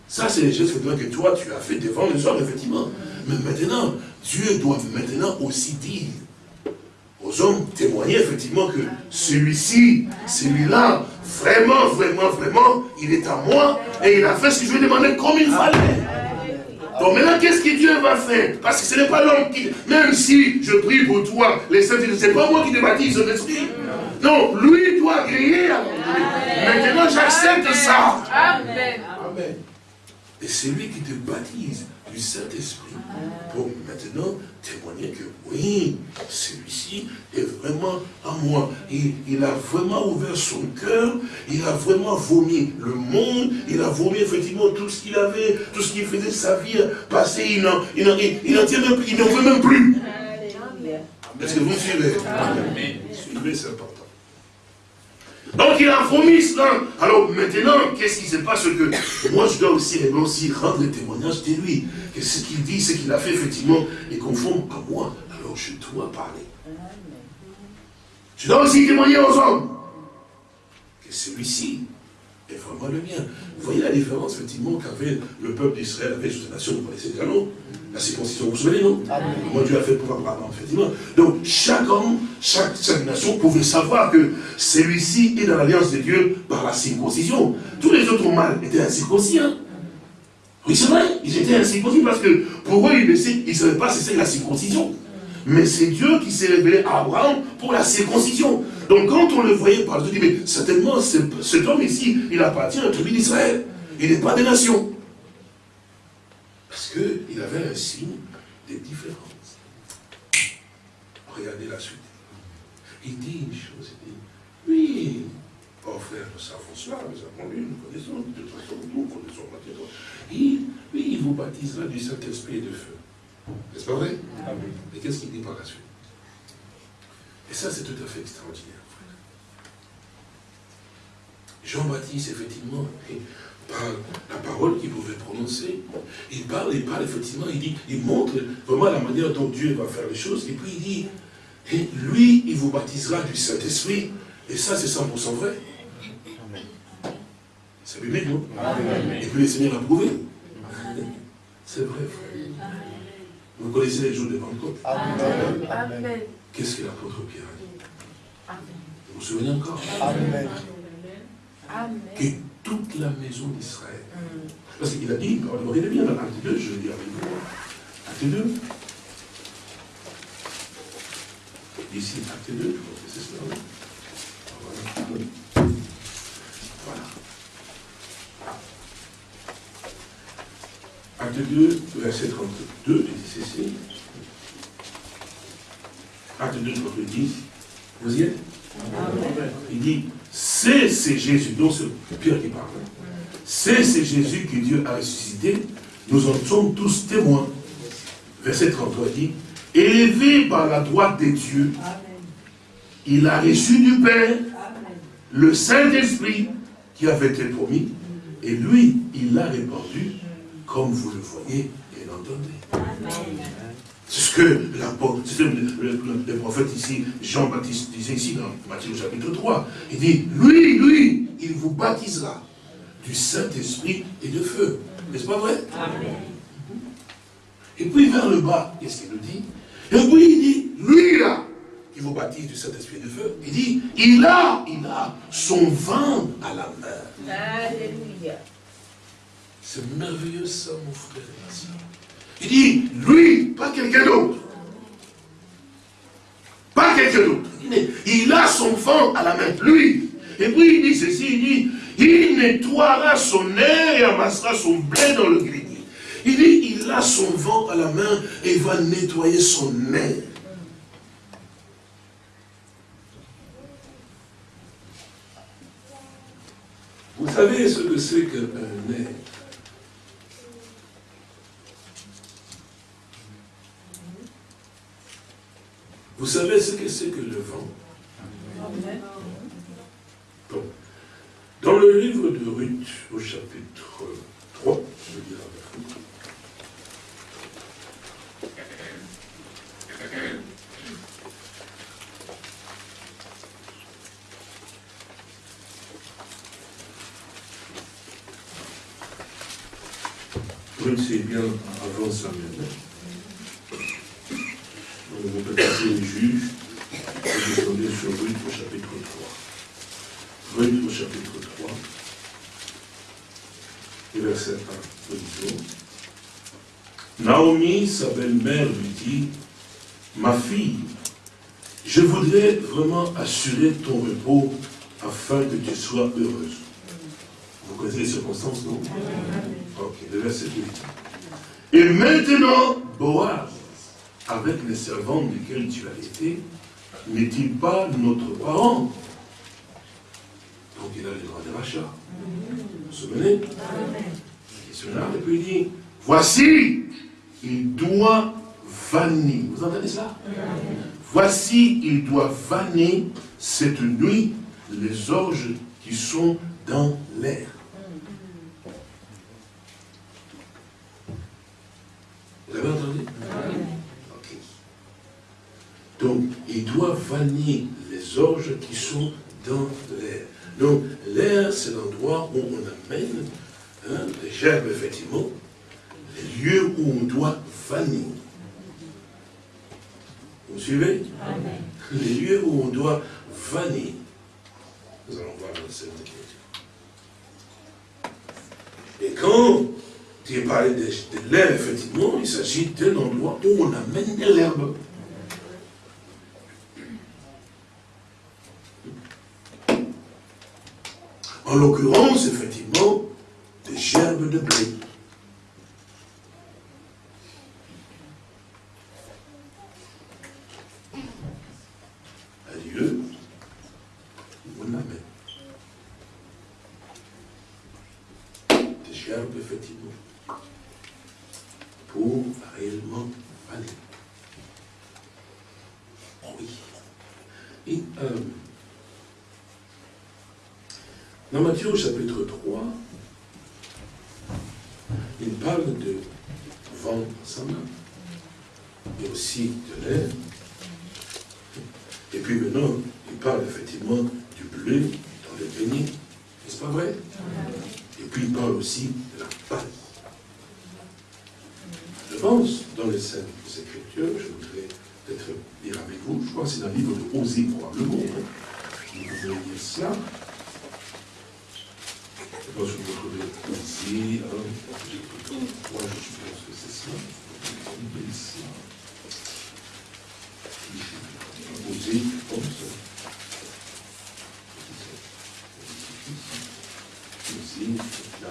Ça, c'est les choses que toi, tu as fait devant les hommes, effectivement. Mais maintenant, Dieu doit maintenant aussi dire aux hommes, témoigner effectivement que celui-ci, celui-là, vraiment, vraiment, vraiment, il est à moi et il a fait ce que je lui ai demandé comme il fallait. Donc maintenant, qu'est-ce que Dieu va faire? Parce que ce n'est pas l'homme qui... Même si je prie pour toi, les saints, ce n'est pas moi qui te baptise son esprit. Non, lui doit griller Maintenant, j'accepte ça. Amen. Et c'est lui qui te baptise du Saint-Esprit pour maintenant témoigner que oui, celui-ci est vraiment à moi. Il, il, a vraiment ouvert son cœur, il a vraiment vomi le monde, il a vomi effectivement tout ce qu'il avait, tout ce qui faisait sa vie passer, il n'en il, il, tient même, il n'en veut même plus. Est-ce que vous suivez? Suivez, c'est important. Donc il a vomi cela. Alors maintenant, qu'est-ce qui se passe que moi je dois aussi, aussi rendre témoignage de lui. Que ce qu'il dit, ce qu'il a fait effectivement est conforme à moi. Alors je dois parler. Je dois aussi témoigner aux hommes que celui-ci est vraiment le mien. Vous voyez la différence effectivement qu'avait le peuple d'Israël avec cette nation, vous connaissez déjà, non La circoncision, vous vous souvenez, non Moi Dieu a fait pour Abraham, effectivement. Donc chaque homme, chaque, nation pouvait savoir que celui-ci est dans l'alliance de Dieu par la circoncision. Tous les autres mâles étaient incirconcis. Hein? Oui, c'est vrai, ils étaient incirconcis parce que pour eux, ils ne savaient pas si c'est la circoncision. Mais c'est Dieu qui s'est révélé à Abraham pour la circoncision. Donc quand on le voyait par Dieu, dit, mais certainement, cet homme ici, il appartient à la tribu d'Israël. Il n'est pas des nations. Parce qu'il avait un signe de différence. Regardez la suite. Il dit une chose, il dit, oui, oh frère, nous savons cela, nous avons lu, nous connaissons, de toute façon, nous connaissons la. Il, oui, il vous baptisera du Saint-Esprit et de feu. N'est-ce pas vrai? Mais qu'est-ce qu'il dit par la suite? Et ça, c'est tout à fait extraordinaire, frère. Jean-Baptiste, effectivement, par la parole qu'il pouvait prononcer, il parle, il parle effectivement, il dit, il montre vraiment la manière dont Dieu va faire les choses, et puis il dit, et lui, il vous baptisera du Saint-Esprit, et ça, c'est 100% vrai. C'est biblique, non? Et puis le Seigneur a prouvé. C'est vrai, frère. Vous connaissez les jours de Pentecôte? Amen. Qu'est-ce que l'apôtre Pierre a dit Vous vous souvenez encore Amen. toute la maison d'Israël. Parce qu'il a dit, regardez bien dans Acte 2, je vais dire avec vous, Acte 2. Ici, Acte 2, je crois que c'est cela. Voilà. voilà. Acte 2, verset 32, il dit ceci. Acte 2, 10. Vous y êtes? Il dit, c'est Jésus, donc c'est Pierre qui parle. C'est Jésus que Dieu a ressuscité. Nous en sommes tous témoins. Verset 33 dit, élevé par la droite des dieux, il a reçu du Père le Saint-Esprit qui avait été promis, et lui, il l'a répandu, comme vous le voyez et l'entendez. C'est ce que le, prophète ici, Jean-Baptiste disait ici dans Matthieu chapitre 3. Il dit, lui, lui, il vous baptisera du Saint-Esprit et de feu. N'est-ce pas vrai? Amen. Et puis vers le bas, qu'est-ce qu'il nous dit? Et puis il dit, lui là, qui vous baptise du Saint-Esprit et de feu, il dit, il a, il a son vin à la main. Alléluia. C'est merveilleux ça, mon frère et ma soeur. Il dit, lui, pas quelqu'un d'autre. Pas quelqu'un d'autre. Il a son vent à la main, lui. Et puis il dit ceci, il dit, il nettoiera son air et amassera son blé dans le grenier. Il dit, il a son vent à la main et il va nettoyer son air. Vous savez ce que c'est qu'un air? Vous savez ce que c'est que le vent Dans le livre de Ruth, au chapitre 3, je vais dire avec vous. Ruth, c'est bien avant Vous pouvez passer les juges, et descendez sur Ruth au chapitre 3. Ruth au chapitre 3, et verset 1, Naomi, sa belle-mère, lui dit, ma fille, je voudrais vraiment assurer ton repos afin que tu sois heureuse. Vous connaissez les circonstances, non? Ok, le verset 2. Et maintenant, Boaz, avec les servants desquels tu as été, n'est-il pas notre parent? Donc il a le droit de rachat. Vous vous souvenez? Et puis il dit, voici, il doit vanner. Vous entendez ça? Voici, il doit vanner cette nuit les orges qui sont dans l'air. Vous avez entendu? Donc, il doit vanner les orges qui sont dans l'air. Donc, l'air, c'est l'endroit où on amène hein, les gerbes, effectivement, les lieux où on doit vanner. Vous suivez? Les lieux où on doit vanner. Nous allons voir dans cette écriture. Et quand tu parlé de, de l'air, effectivement, il s'agit d'un endroit où on amène de l'herbe. En l'occurrence, effectivement, des gerbes de blé. Un lieu où on amène. Des gerbes, effectivement, pour réellement aller. Oui. Et, euh, dans Matthieu au chapitre 3, il parle de vent sa main, et aussi de l'air. Et puis maintenant, il parle effectivement du bleu dans le béni. N'est-ce pas vrai Et puis il parle aussi de la paille. Je pense, dans les scènes Écritures, je voudrais peut-être lire avec vous, je crois que c'est dans le livre de Osée probablement, hein. vous pouvez lire cela. pense que vous trouvez ici. Hein. Moi, je suppose que c'est ça. Ici. Ici, comme ça. Ici, là.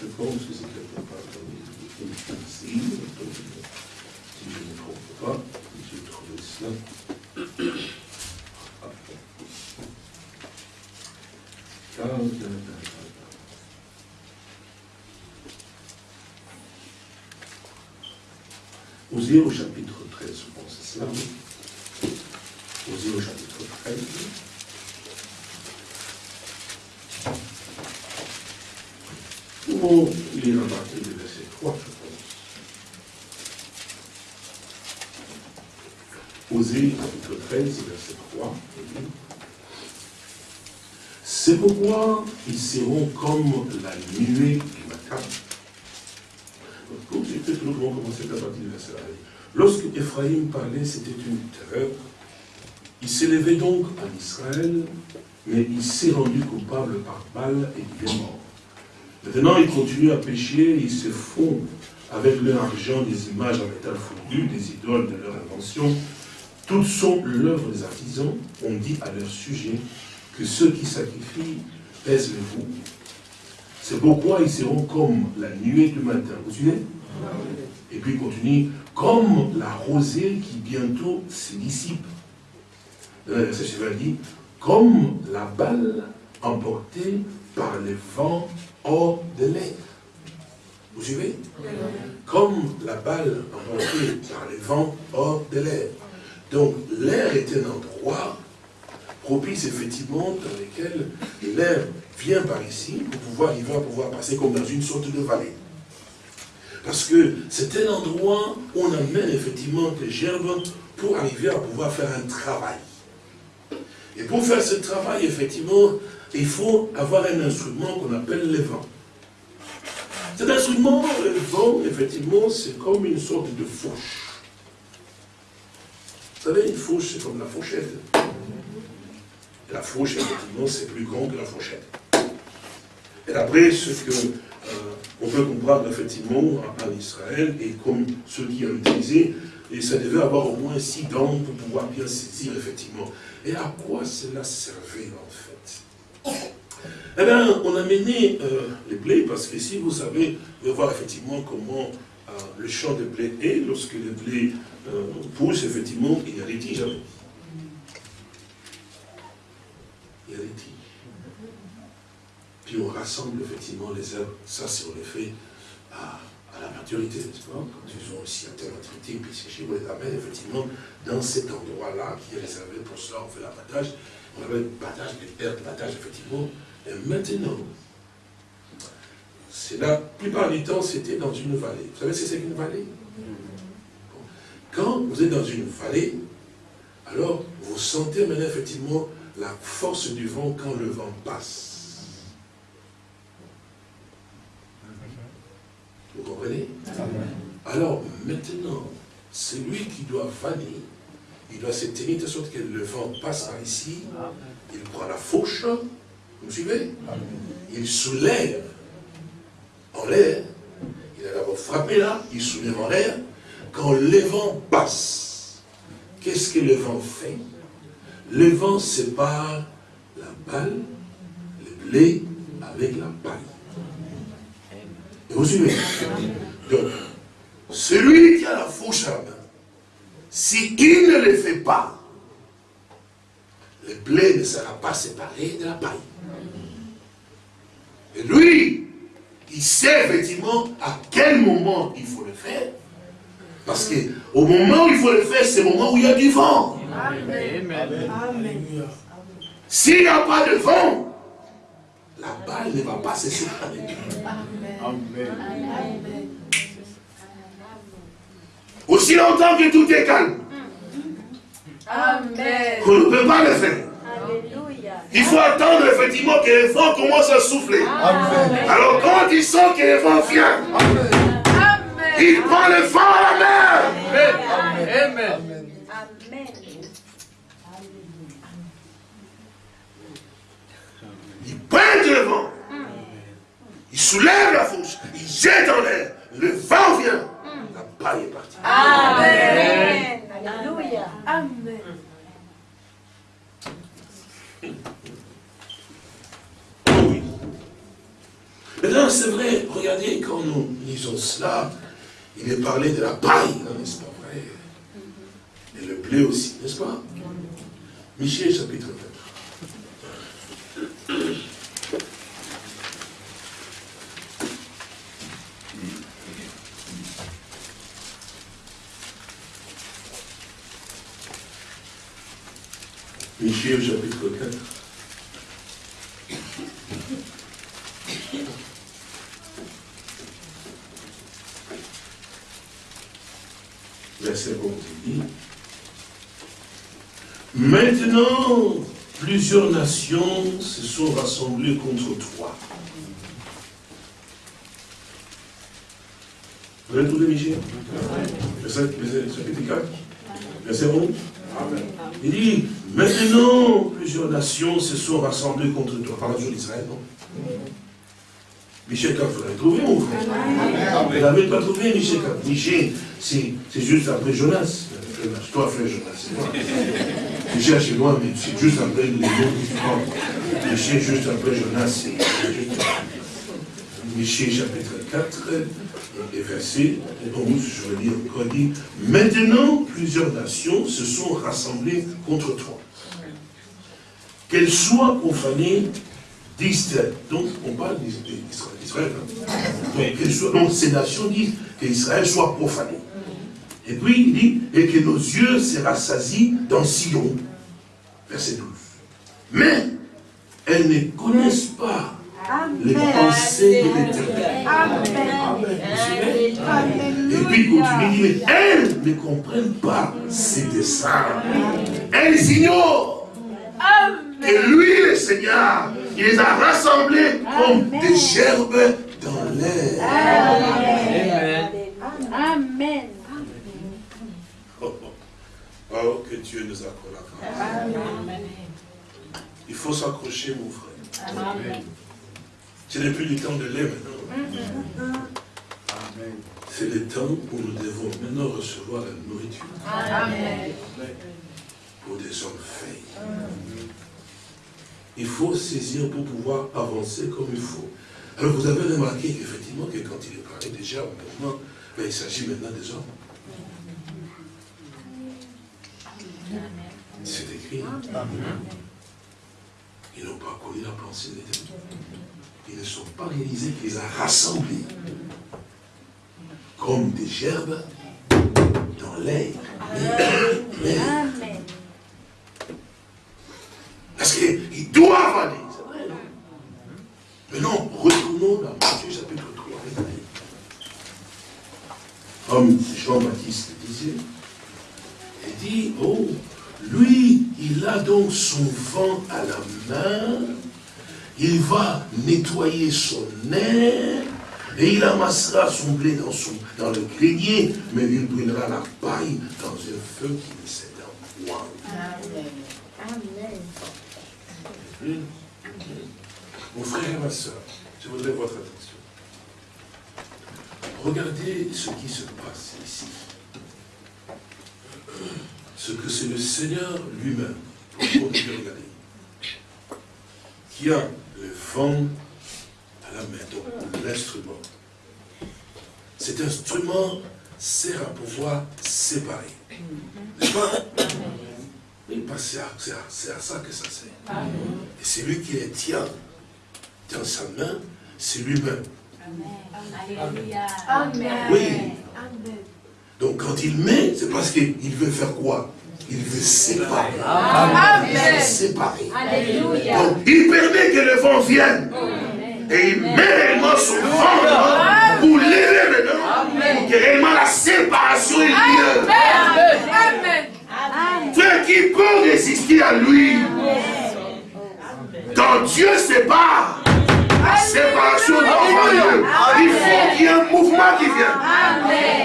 Je pense que c'est quelque part ici, si je ne me trompe pas, j'ai trouvé cela. Au chapitre 13, je pense, c'est cela. Osez au chapitre 13. Nous lire à partir du verset 3, je pense. Osée, chapitre 13, verset 3. C'est pourquoi ils seront comme la nuée du matin. Fait, nous allons commencer à partir 1. Lorsque Ephraïm parlait, c'était une terreur. Il s'élevait donc en Israël, mais il s'est rendu coupable par balle et il est mort. Maintenant, ils continuent à pécher, ils se font avec leur argent des images en métal fondu, des idoles de leur invention. Toutes sont l'œuvre des artisans. On dit à leur sujet que ceux qui sacrifient pèsent le vous. C'est pourquoi ils seront comme la nuée du matin. Vous suivez? Et puis il continue, comme la rosée qui bientôt se dissipe. Dans le verset dit, comme la balle emportée par les vents hors de l'air. Vous suivez? Comme la balle emportée par les vents hors de l'air. Donc l'air est un endroit propice effectivement dans lequel l'air vient par ici pour pouvoir, il va pouvoir passer comme dans une sorte de vallée. Parce que c'est un endroit où on amène effectivement des gerbes pour arriver à pouvoir faire un travail. Et pour faire ce travail, effectivement, il faut avoir un instrument qu'on appelle le vent. Cet instrument, le vent, effectivement, c'est comme une sorte de fourche. Vous savez, une fourche, c'est comme la fourchette. la fourche, effectivement, c'est plus grand que la fourchette. Et après, ce que on peut comprendre, effectivement, en Israël, et comme ceux qui ont utilisé, et ça devait avoir au moins six dents pour pouvoir bien saisir, effectivement. Et à quoi cela servait, en fait? Eh bien, on a mené euh, les blés, parce que si vous savez, vous voir effectivement comment euh, le champ de blé est, lorsque le blé euh, pousse, effectivement, il y a des tiges. Il y a des tiges. On rassemble effectivement les herbes, ça c'est en effet à, la maturité, n'est-ce pas? Quand ils ont aussi un tel entretien, puis c'est chez vous les amène effectivement dans cet endroit-là qui est réservé pour cela, on fait l'abattage, on appelle battage, l'herbe battage effectivement, et maintenant, c'est la plupart du temps, c'était dans une vallée. Vous savez ce que c'est qu'une vallée? Quand vous êtes dans une vallée, alors vous sentez maintenant effectivement la force du vent quand le vent passe. Vous comprenez? Alors maintenant, celui qui doit vanner, il doit se tenir de sorte que le vent passe par ici, il prend la fourche, vous suivez? Il soulève en l'air. Il a d'abord frappé là, il soulève en l'air. Quand le vent passe, qu'est-ce que le vent fait? Le vent sépare la balle, le blé, avec la paille. Et vous suivez Donc, celui qui a la fourche à la main, s'il ne le fait pas, le blé ne sera pas séparé de la paille. Et lui, il sait effectivement à quel moment il faut le faire. Parce qu'au moment où il faut le faire, c'est le moment où il y a du vent. S'il n'y a pas de vent, la balle ne va pas se séparer. Aussi longtemps que tout est calme, Amen. on ne peut pas le faire. Il faut attendre effectivement que le vent commence à souffler. Alors quand il sent que le vent vient, Il prend le vent à la mer. Amen. Amen. Il pointe le vent. Il soulève la fourche. Il jette en l'air. Le vent vient. La paille est partie. Amen. Alléluia. Amen. Oui. Maintenant, c'est vrai, regardez, quand nous lisons cela, il est parlé de la paille, n'est-ce pas vrai? Et le blé aussi, n'est-ce pas? Michel chapitre 4. Michel chapitre 4. Verset 11 dit, Maintenant, plusieurs nations se sont rassemblées contre toi. Vous avez trouvé Michel? Verset, chapitre 4. Verset 11. Il dit, maintenant, plusieurs nations se sont rassemblées contre toi. Par la jour d'Israël, non? Michel 4, vous l'avez trouvé, mon frère Vous ne l'avez pas trouvé, Michel 4. Michel, c'est juste après Jonas. Toi, frère Jonas, c'est moi. Michel, c'est moi, mais c'est juste après les mots différents. Michel, juste après Jonas, c'est juste... Michel, chapitre 4, et verset 11, je vais dire encore, dit, maintenant plusieurs nations se sont rassemblées contre toi. Qu'elles soient profanées d'Israël. Donc, on parle d'Israël. Hein. Donc, ces nations disent qu'Israël soit profané. Et puis, il dit, et que nos yeux se rassasient dans Sion. Verset 12. Mais, elles ne connaissent pas les pensées de l'éternel. Et puis, il continue, mais elles ne comprennent pas ses desseins. Elles ignorent. Et lui, le Seigneur, il les a rassemblés comme des gerbes dans l'air. Amen. Amen. Oh, que Dieu nous accorde la grâce. Il faut s'accrocher, mon frère. Amen. Ce n'est plus le temps de lait maintenant. C'est le temps où nous devons maintenant recevoir la nourriture. Amen. Pour des hommes faits. Il faut saisir pour pouvoir avancer comme il faut. Alors vous avez remarqué effectivement que quand il est parlé déjà maintenant, mais il s'agit maintenant des hommes. C'est écrit. Ils n'ont pas connu la pensée de Dieu. Ils ne sont pas réalisés qu'ils ont rassemblés comme des gerbes dans l'air. Parce qu'ils doivent aller, c'est vrai, non? Maintenant, retournons dans Matthieu chapitre 3. Comme Jean-Baptiste disait, il dit, oh, lui, il a donc son vent à la il va nettoyer son air, et il amassera son blé dans, son, dans le grenier, mais il brûlera la paille dans un feu qui ne s'éteint point. Amen. Amen. Mon frère et ma soeur, je voudrais votre attention. Regardez ce qui se passe ici. Ce que c'est le Seigneur lui-même, qui a le vent à la main, donc l'instrument. Cet instrument sert à pouvoir séparer. N'est-ce pas? C'est à, ça que ça sert. Et c'est lui qui les tient dans sa main, c'est lui-même. Alléluia. Amen. Oui. Donc quand il met, c'est parce qu'il veut faire quoi? Il veut séparer. Amen. Il veut séparer. Alléluia. Donc il permet que le vent vienne. Et il met réellement son vent pour l'élever maintenant. Pour que réellement la séparation ait lieu. Amen. Frère, qui peut résister à lui Quand Dieu sépare, séparation d'enfants Dieu. Il faut qu'il y ait un mouvement qui vienne.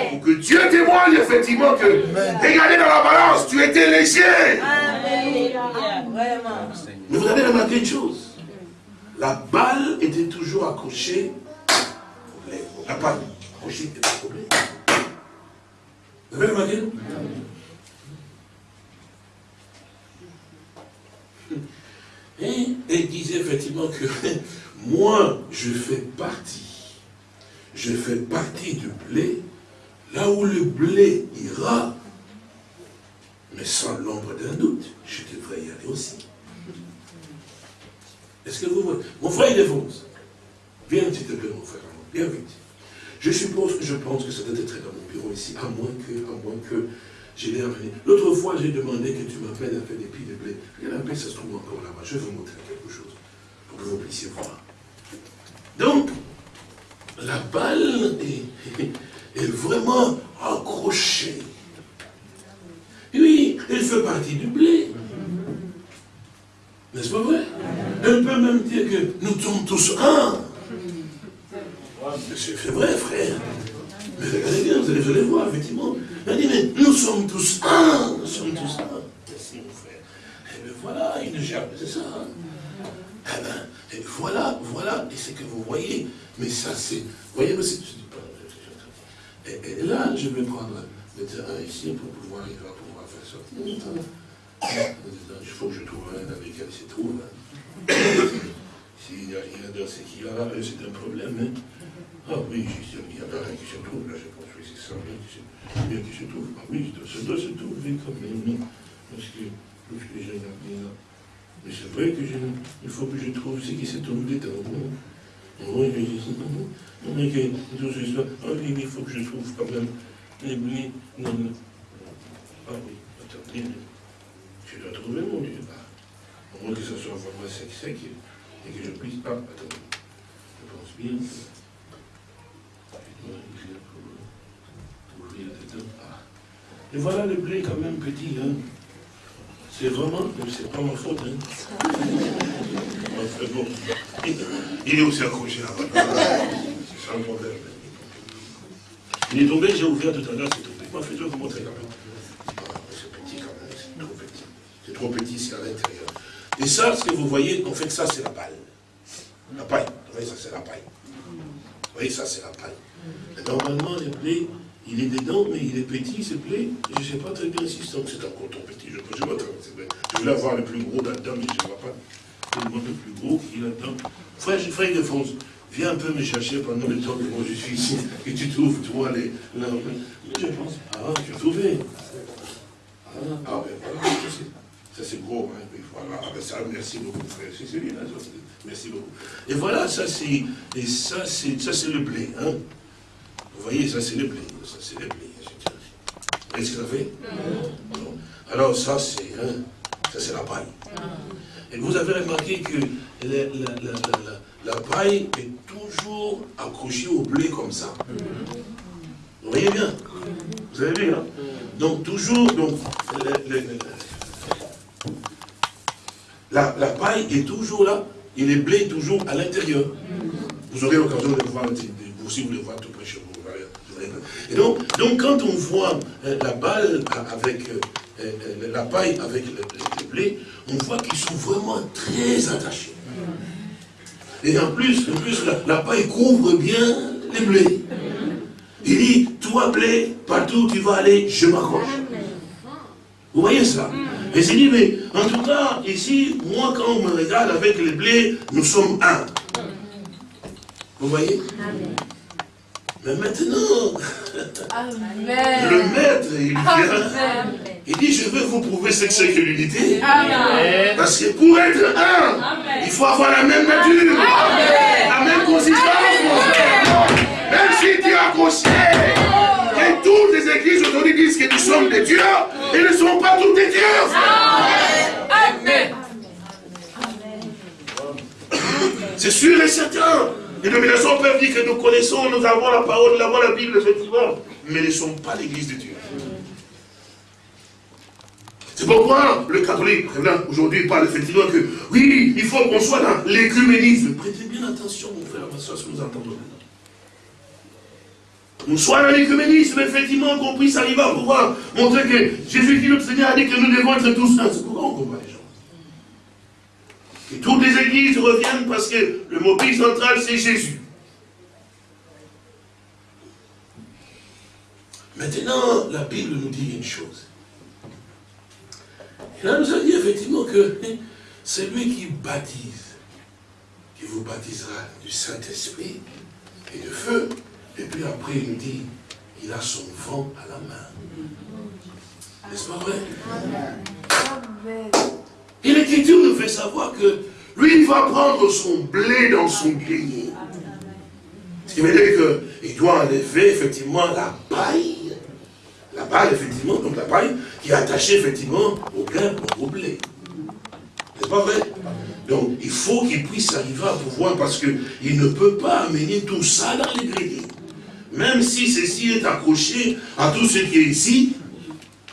Pour que Dieu témoigne effectivement que, regardez dans la balance, tu étais léger. Mais vous avez remarqué une chose. La balle était toujours accrochée au blé. La balle accrochée au blé. Vous avez remarqué? Et il disait effectivement que moi, je fais partie. Je fais partie du blé. Là où le blé ira, mais sans l'ombre d'un doute, je devrais y aller aussi. Est-ce que vous voyez? Mon frère, il défonce. Viens, s'il te plaît, mon frère. Viens vite. Je suppose, je pense que ça doit être dans mon bureau ici, à moins que, à moins que je l'ai amené. L'autre fois, j'ai demandé que tu m'appelles faire des pieds de blé. Regarde un peu, ça se trouve encore là-bas. Je vais vous montrer quelque chose pour que vous puissiez voir. Donc, la balle est, vraiment accrochée. Oui, elle fait partie du blé. N'est-ce pas vrai? Elle peut même dire que nous sommes tous un. C'est vrai, frère. Mais regardez bien, vous allez, voir, effectivement. Elle dit, mais nous sommes tous un. Nous sommes tous un. Merci, mon frère. Et bien voilà, une gerbe, c'est ça. Hein. Eh bien, et voilà, voilà, et c'est que vous voyez, mais ça c'est, vous voyez, mais c'est, et, et, là, je vais prendre le terrain ici pour pouvoir, il va pouvoir faire sortir. Il faut que je trouve un dans lequel il se trouve. S'il n'y a rien dans ce qu'il y a, c'est un problème. Hein. Ah oui, il y en a un qui se trouve, là, je pense que c'est ça, bien qui se trouve. Ah oui, ça doit se trouver quand même, parce que, parce que j'ai là. Mais c'est vrai que il faut que je trouve ce qui se trouve dedans. Oui, mais que tout ce soit. Ah oui, il faut que je trouve quand même les blés. Non, non. Ah oui, attendez, je dois trouver mon Dieu. Ah, au moins que ça soit vraiment sec, sec, et que je puisse. Ah, attendez, je pense bien. Et voilà le blé quand même petit. Hein. C'est vraiment, c'est pas ma faute. Hein. Bon. Il est aussi accroché là-bas. C'est sans problème. Il est tombé, j'ai ouvert tout à l'heure, c'est tombé. Moi, fais-le vous montrer quand même. C'est petit quand même, c'est trop petit. C'est trop petit, c'est à l'intérieur. Et ça, ce que vous voyez, en fait, ça, c'est la paille. La paille. Vous voyez, ça, c'est la paille. Vous voyez, ça, c'est la paille. Normalement, le blé, il est dedans, mais il est petit, ce blé. Je ne sais pas très bien si c'est encore trop petit. Je, je, je voulais avoir le plus gros là-dedans, mais je ne vois pas tellement le plus gros qu'il y a là-dedans. Frère, frère de France, viens un peu me chercher pendant le temps que moi je suis ici, et tu trouves, toi, les... Je pense, ah, tu as trouvé. Ah, ah ben voilà, ça c'est gros, hein, voilà, ah, ben ça, merci beaucoup, frère, c'est celui-là, merci beaucoup. Et voilà, c'est, ça c'est, ça c'est le blé, hein. Vous voyez, ça c'est le blé. Ça c'est le blé. Vous voyez ce que ça fait? Alors ça c'est ça c'est la paille. Et vous avez remarqué que la, paille est toujours accrochée au blé comme ça. Vous voyez bien? Vous avez vu, hein? Donc toujours, donc, la, paille est toujours là, et les blés toujours à l'intérieur. Vous aurez l'occasion de voir, si vous le voyez tout près chez. Et donc, donc quand on voit euh, la balle avec euh, euh, la paille avec le, blé, on voit qu'ils sont vraiment très attachés. Et en plus, en plus la, paille couvre bien les blés. Il dit, toi blé, partout où tu vas aller, je m'accroche. Vous voyez ça? Et c'est dit, mais en tout cas, ici, moi quand on me regarde avec les blés, nous sommes un. Vous voyez? Mais maintenant, le maître, il vient, il dit, je vais vous prouver ce que c'est que l'unité. Parce que pour être un, il faut avoir la même nature, la même consistance, Même si tu es accroché, et toutes les églises aujourd'hui disent que nous sommes des dieux, ils ne sont pas tous des dieux. Amen. C'est sûr et certain. Les dominations peuvent dire que nous connaissons, nous avons la parole, nous avons la Bible, effectivement, mais ne sommes pas l'église de Dieu. C'est pourquoi le catholique, aujourd'hui, parle effectivement que, oui, il faut qu'on soit dans l'écuménisme. Prêtez bien attention, mon frère, ma soeur, si nous entendons maintenant. Nous soyons dans l'écuménisme, effectivement, qu'on puisse arriver à pouvoir montrer que Jésus-Christ, notre Seigneur, a dit que nous devons être tous saints. C'est pourquoi on combat les gens. Et églises reviennent parce que le mobile central, c'est Jésus. Maintenant, la Bible nous dit une chose. Il nous a dit effectivement que c'est lui qui baptise, qui vous baptisera du Saint-Esprit et de feu. Et puis après, il nous dit, il a son vent à la main. N'est-ce pas vrai? Et l'Écriture nous fait savoir que lui, il va prendre son blé dans son grenier. Ce qui veut dire qu'il doit enlever effectivement la paille la balle, effectivement, donc la paille, qui est attachée, effectivement, au grain, au blé. N'est-ce pas vrai? Donc, il faut qu'il puisse arriver à pouvoir, parce qu'il ne peut pas amener tout ça dans les greniers. Même si ceci est accroché à tout ce qui est ici,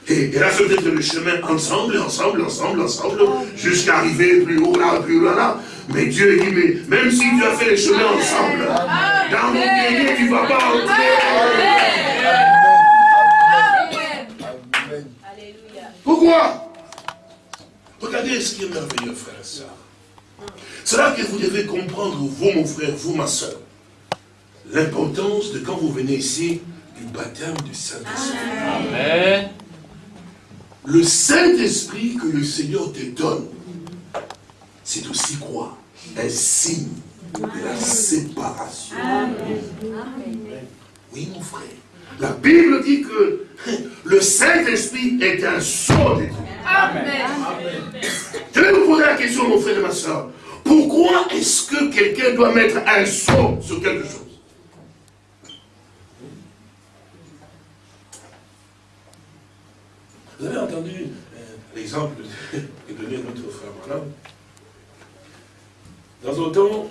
et, là, c'est peut-être le chemin ensemble, ensemble, ensemble, ensemble, jusqu'à arriver plus haut, là, plus haut, là. Mais Dieu dit, mais même si tu as fait les chemins ensemble, dans mon grenier, tu ne vas pas entrer. Pourquoi? Regardez ce qui est merveilleux, frère et soeur. C'est là que vous devez comprendre, vous, mon frère, vous, ma soeur, l'importance de quand vous venez ici, du baptême du Saint-Esprit. Amen. Le Saint-Esprit que le Seigneur te donne, c'est aussi quoi Un signe de la séparation. Oui, mon frère. La Bible dit que le Saint-Esprit est un sceau de Dieu. Amen. Je vais vous poser la question, mon frère et ma soeur. Pourquoi est-ce que quelqu'un doit mettre un sceau sur quelque chose? Vous avez entendu euh, l'exemple que donnait notre frère Branham Dans un temps,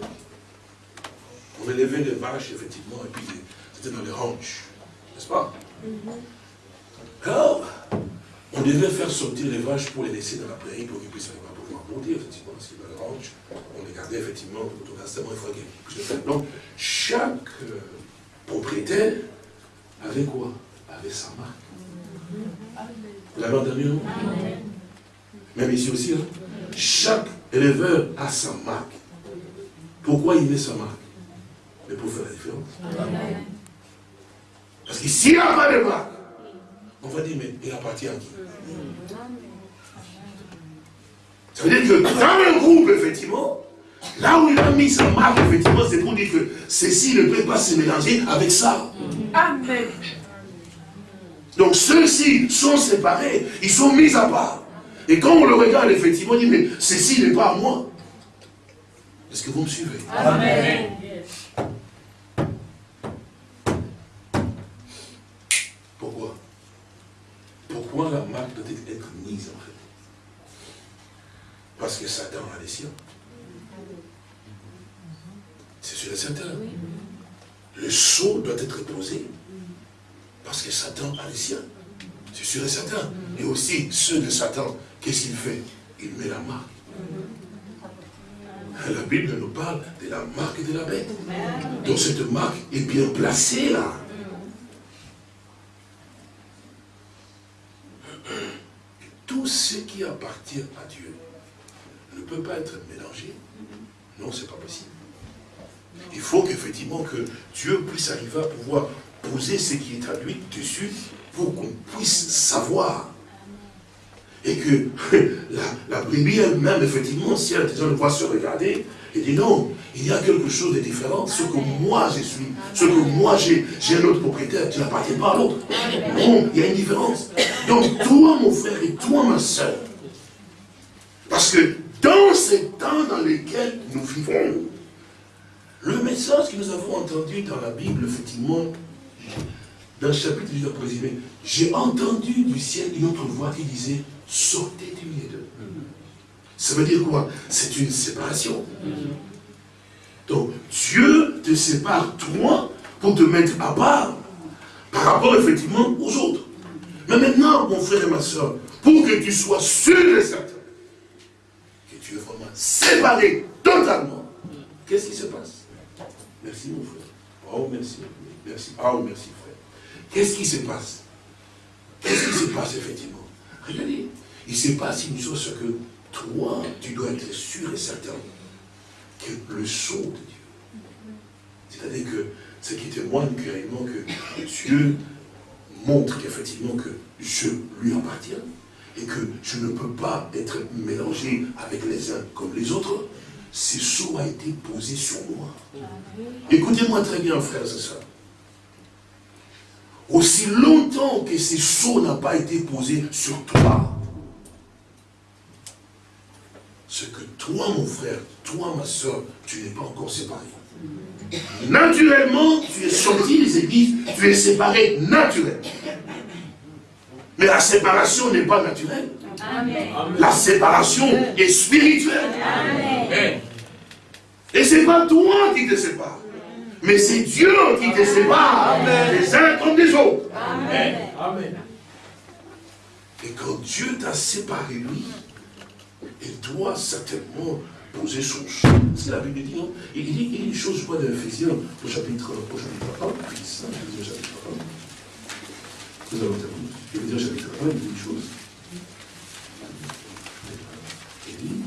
on élevait des vaches, effectivement, et puis c'était dans les ranches. N'est-ce pas? Alors, on devait faire sortir les vaches pour les laisser dans la prairie pour qu'ils puissent arriver à pouvoir monter, effectivement, parce que dans le ranch, on les gardait effectivement automatiquement, il faut qu'ils puissent le faire. Donc, chaque euh, propriétaire avait quoi? Avait sa marque. L'avez entendu, non Même ici aussi, hein? chaque éleveur a sa marque. Pourquoi il met sa marque? Mais pour faire la différence. Parce que s'il n'y a pas de marque, on va dire, mais il appartient à qui? Ça veut dire que dans un groupe, effectivement, là où il a mis sa marque, effectivement, c'est pour dire que ceci ne peut pas se mélanger avec ça. Amen. Donc ceux-ci sont séparés, ils sont mis à part. Et quand on le regarde, effectivement, on dit, mais ceci n'est pas à moi. Est-ce que vous me suivez? Amen. Pourquoi? La marque doit être mise en fait? Parce que Satan a les siens. C'est sûr et certain. Le sceau doit être posé. Que Satan a les siens. C'est sûr et certain. Et aussi, ceux de Satan, qu'est-ce qu'il fait? Il met la marque. La Bible nous parle de la marque de la bête. Donc cette marque est bien placée là. tout ce qui appartient à Dieu ne peut pas être mélangé. Non, ce n'est pas possible. Il faut qu'effectivement que Dieu puisse arriver à pouvoir poser ce qui est lui dessus pour qu'on puisse savoir. Et que la, la elle-même, effectivement, si elle a besoin de se regarder, il dit non, il y a quelque chose de différent. Ce que moi je suis, ce que moi j'ai, j'ai un autre propriétaire, tu n'appartiens pas à l'autre. Non, il y a une différence. Donc toi, mon frère, et toi, ma soeur, parce que dans ces temps dans lesquels nous vivons, le message que nous avons entendu dans la Bible, effectivement, dans le chapitre du présumé, j'ai entendu du ciel une autre voix qui disait, sortez du milieu d'eux. Ça veut dire quoi? C'est une séparation. Donc, Dieu te sépare, toi, pour te mettre à part, par rapport, effectivement, aux autres. Mais maintenant, mon frère et ma soeur, pour que tu sois sûr et certain que tu es vraiment séparé totalement, qu'est-ce qui se passe? Merci mon frère. Oh merci. Merci. Oh merci frère. Qu'est-ce qui se passe? Qu'est-ce qui se passe effectivement? Regardez, il se passe une chose que toi, tu dois être sûr et certain que le sceau de Dieu, c'est-à-dire que ce qui témoigne réellement que Dieu montre qu'effectivement que je lui appartiens et que je ne peux pas être mélangé avec les uns comme les autres, ce sceau a été posé sur moi. Écoutez-moi très bien, frères et sœurs. Aussi longtemps que ce sceau n'a pas été posé sur toi, ce que toi, mon frère, toi, ma soeur, tu n'es pas encore séparé. Naturellement, tu es sorti des églises, tu es séparé naturellement. Mais la séparation n'est pas naturelle. La séparation est spirituelle. Et ce n'est pas toi qui te sépares. Mais c'est Dieu qui te sépare les uns comme les autres. Amen. Et quand Dieu t'a séparé, lui, il doit certainement poser son choix. C'est la Bible dit, non il dit, il dit une chose, je crois, dans Ephésiens, au chapitre, au chapitre 1, Ephésiens, chapitre 1. Nous allons terminer. Ephésiens, chapitre 1, il dit une chose. Il dit,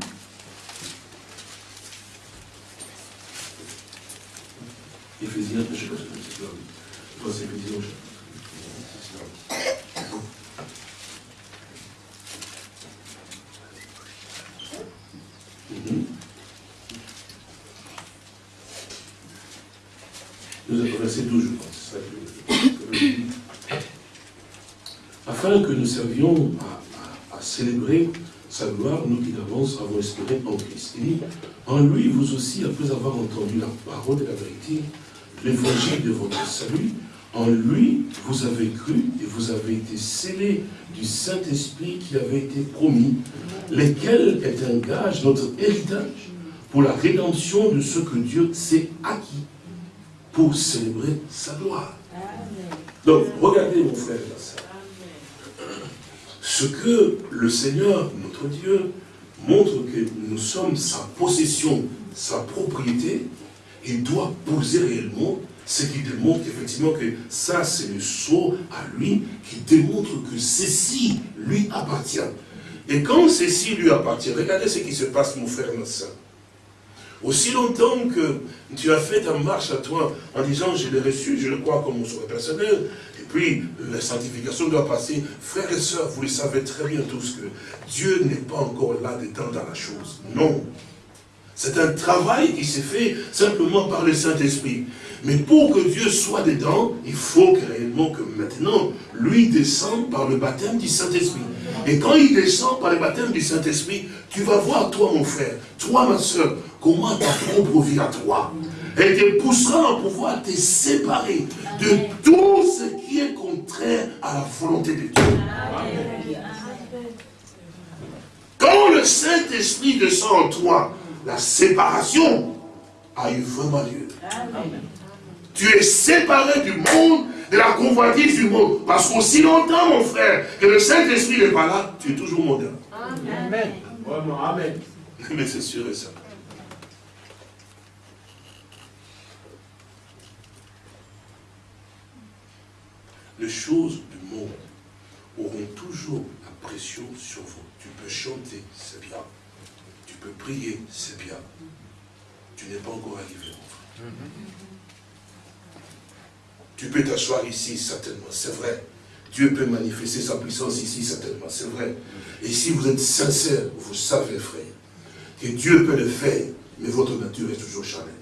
Sais pas si c'est là, je crois que Nous avons verset 12, je pense. Afin que nous servions à, célébrer sa gloire, nous qui d'avance avons espéré en Christ. Et en lui, vous aussi, après avoir entendu la parole de la vérité, l'évangile de votre salut, en lui, vous avez cru et vous avez été scellés du Saint-Esprit qui avait été promis, lequel est un gage, notre héritage, pour la rédemption de ce que Dieu s'est acquis pour célébrer sa gloire. Donc, regardez mon frère Ce que le Seigneur, notre Dieu, montre que nous sommes sa possession, sa propriété, il doit poser réellement ce qui démontre effectivement que ça, c'est le sceau à lui qui démontre que ceci lui appartient. Et quand ceci lui appartient, regardez ce qui se passe, mon frère, notre soeur. Aussi longtemps que tu as fait ta marche à toi en disant je l'ai reçu, je le crois comme mon souhait personnel, et puis la sanctification doit passer. Frères et sœurs, vous le savez très bien tous que Dieu n'est pas encore là-dedans dans la chose. Non. C'est un travail qui s'est fait simplement par le Saint-Esprit. Mais pour que Dieu soit dedans, il faut réellement que maintenant, lui descende par le baptême du Saint-Esprit. Et quand il descend par le baptême du Saint-Esprit, tu vas voir, toi mon frère, toi ma soeur, comment ta propre vie à toi. Elle te poussera à pouvoir te séparer de tout ce qui est contraire à la volonté de Dieu. Quand le Saint-Esprit descend en toi, la séparation a eu vraiment lieu. Tu es séparé du monde, de la convoitise du monde. Parce qu'aussi longtemps, mon frère, que le Saint-Esprit n'est pas là, tu es toujours moderne. Amen. Amen. Mais c'est sûr et certain. Les choses du monde auront toujours la pression sur vous. Tu peux chanter, c'est bien. Tu peux prier, c'est bien. Tu n'es pas encore arrivé, mon frère. Tu peux t'asseoir ici, certainement, c'est vrai. Dieu peut manifester sa puissance ici, certainement, c'est vrai. Et si vous êtes sincère, vous savez, frère, que Dieu peut le faire, mais votre nature est toujours charnelle.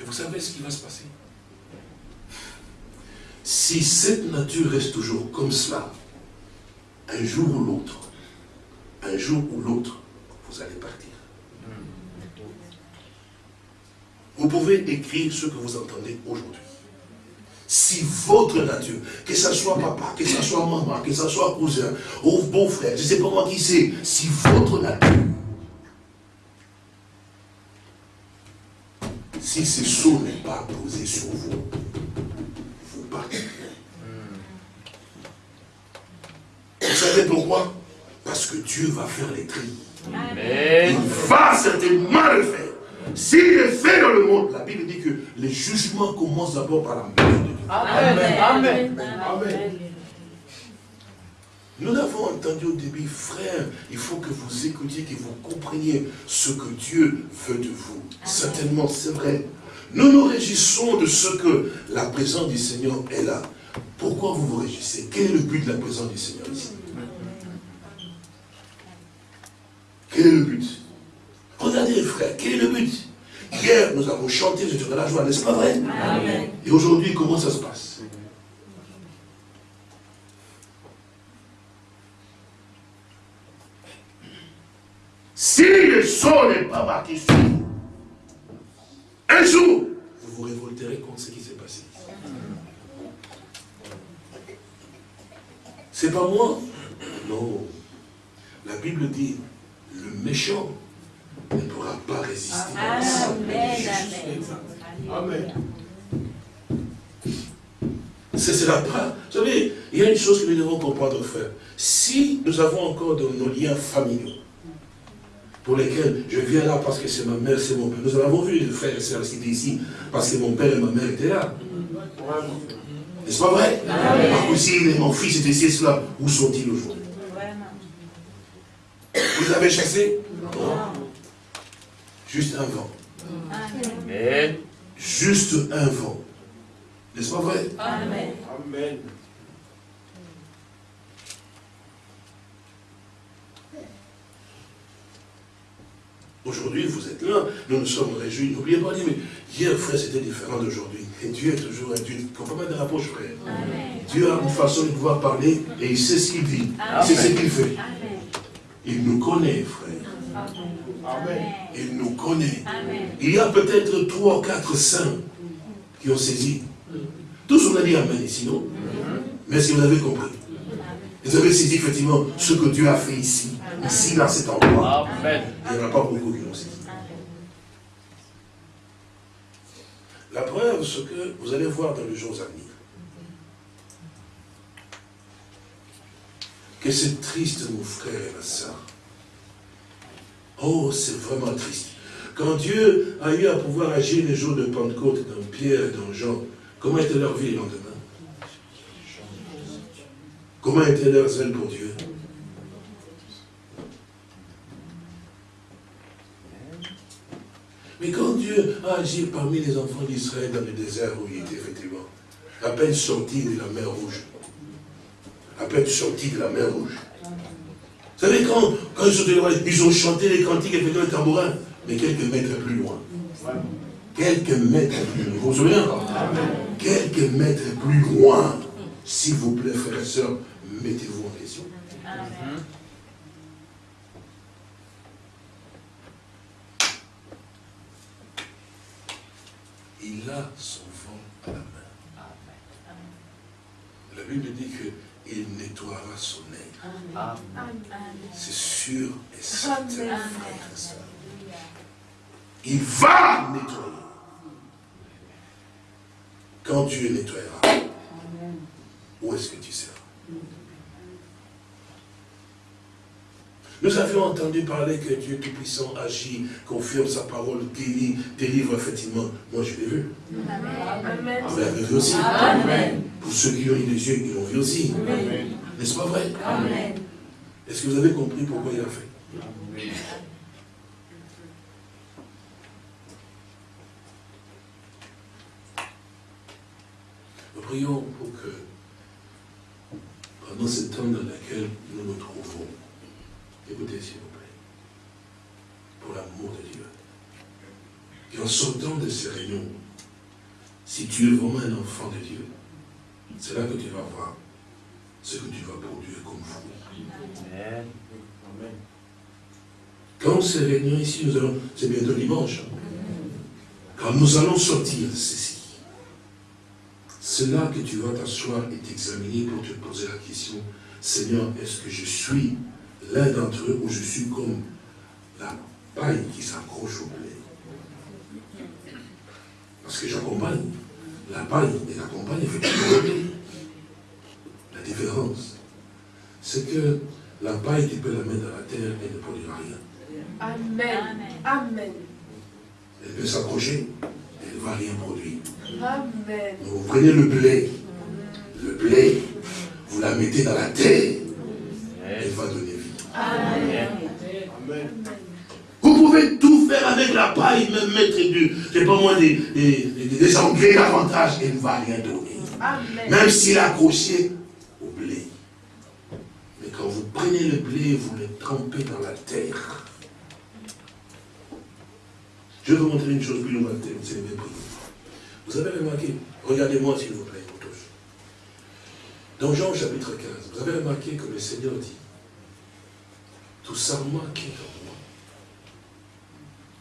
Et vous savez ce qui va se passer? Si cette nature reste toujours comme cela, un jour ou l'autre, un jour ou l'autre, vous allez partir. Vous pouvez écrire ce que vous entendez aujourd'hui. Si votre nature, que ce soit papa, que ce soit maman, que ce soit cousin, ou beau-frère, je ne sais pas moi qui c'est, si votre nature si ce sceau n'est pas posé sur vous, vous partez. Vous savez pourquoi? Parce que Dieu va faire les tri. Il va certainement le faire. S'il est fait dans le monde, la Bible dit que les jugements commencent d'abord par la maison de Dieu. Amen. Amen. Amen. Nous l'avons entendu au début, frère, il faut que vous écoutiez, que vous compreniez ce que Dieu veut de vous. Certainement, c'est vrai. Nous nous réjouissons de ce que la présence du Seigneur est là. Pourquoi vous vous réjouissez? Quel est le but de la présence du Seigneur ici? Quel est le but? Regardez, frère, quel est le but? Hier, nous avons chanté, j'étais dans la joie, n'est-ce pas vrai? Et aujourd'hui, comment ça se passe? Si le son n'est pas marqué sur vous, un jour, vous vous révolterez contre ce qui s'est passé. C'est pas moi Non. La Bible dit, le méchant ne pourra pas résister. Amen. Amen. Ce sera pas. Vous savez, il y a une chose que nous devons comprendre, frère. Si nous avons encore de nos liens familiaux, pour lesquels je viens là parce que c'est ma mère, c'est mon père. Nous avons vu les frères et sœurs qui étaient ici parce que mon père et ma mère étaient là. N'est-ce pas vrai? Ma cousine et mon fils étaient ici, cela. Où sont-ils aujourd'hui? Vous les avez chassés Non. Juste un vent. Amen. Juste un vent. N'est-ce pas vrai? Amen. Amen. Aujourd'hui, vous êtes là, nous nous sommes réjouis. N'oubliez pas, mais hier, frère, c'était différent d'aujourd'hui. Et Dieu est toujours un Dieu. Comprenez de rapproche, frère. Dieu a une façon de pouvoir parler et il sait ce qu'il dit. Il sait ce qu'il fait. Il nous connaît, frère. Amen. Il nous connaît. Il y a peut-être trois ou quatre saints qui ont saisi. Tous on a dit Amen ici, non? Mais est-ce que vous avez compris? Vous avez saisi effectivement ce que Dieu a fait ici, ici, dans cet endroit. Amen. Il n'y en a pas beaucoup qui l'ont saisi. La preuve, ce que vous allez voir dans les jours à venir, que c'est triste, mon frère et ma soeur. Oh, c'est vraiment triste. Quand Dieu a eu à pouvoir agir les jours de Pentecôte dans Pierre et dans Jean, comment était leur vie le lendemain Comment était leur zèle pour Dieu? Mais quand Dieu a agi parmi les enfants d'Israël dans le désert où il était effectivement, à peine sorti de la mer Rouge, à peine sorti de la mer Rouge, vous savez, quand, quand ils, sont ils ont chanté les cantiques et fait le tambourin, mais quelques mètres plus loin. Quelques mètres plus loin. Vous vous souvenez encore? Quelques mètres plus loin. S'il vous plaît, frères et sœurs, mettez-vous en question. Il a son vent à la main. La Bible dit qu'il nettoiera son nez. C'est sûr et certain. Il va nettoyer. Quand Dieu nettoiera, où est-ce que tu seras? Nous avions entendu parler que Dieu Tout-Puissant agit, confirme sa parole, guérit, délivre effectivement. Moi, je l'ai vu. Amen. Vous l'avez vu aussi. Amen. Pour ceux qui ont eu des yeux, ils l'ont vu aussi. N'est-ce pas vrai? Amen. Est-ce que vous avez compris pourquoi il a fait? Nous prions pour que, pendant ce temps dans lequel nous nous trouvons, écoutez s'il vous plaît, pour l'amour de Dieu, qu'en sortant de ces réunions, si tu es vraiment un enfant de Dieu, c'est là que tu vas voir ce que tu vas produire comme fruit. Amen. Quand ces réunions ici, nous allons, c'est bientôt dimanche, hein. quand nous allons sortir de ceci, c'est là que tu vas t'asseoir et t'examiner pour te poser la question, Seigneur, est-ce que je suis l'un d'entre eux ou je suis comme la paille qui s'accroche au blé Parce que j'accompagne la paille et j'accompagne effectivement la différence. C'est que la paille, tu peux la mettre dans la terre et ne produira rien. Amen. Amen. Elle peut s'accrocher, elle ne va rien produire. Amen. vous prenez le blé, le blé, vous la mettez dans la terre, elle va donner Amen. Vous pouvez tout faire avec la paille, même mettre du, c'est pas moi, des, des, des, engrais davantage, elle ne va rien donner. Amen. Même s'il est accroché au blé. Mais quand vous prenez le blé, vous le trempez dans la terre. Je vais vous montrer une chose, puis nous allons prier. Vous avez remarqué, regardez-moi s'il vous plaît, tous. Dans Jean chapitre 15, vous avez remarqué que le Seigneur dit, tout serment qui est en moi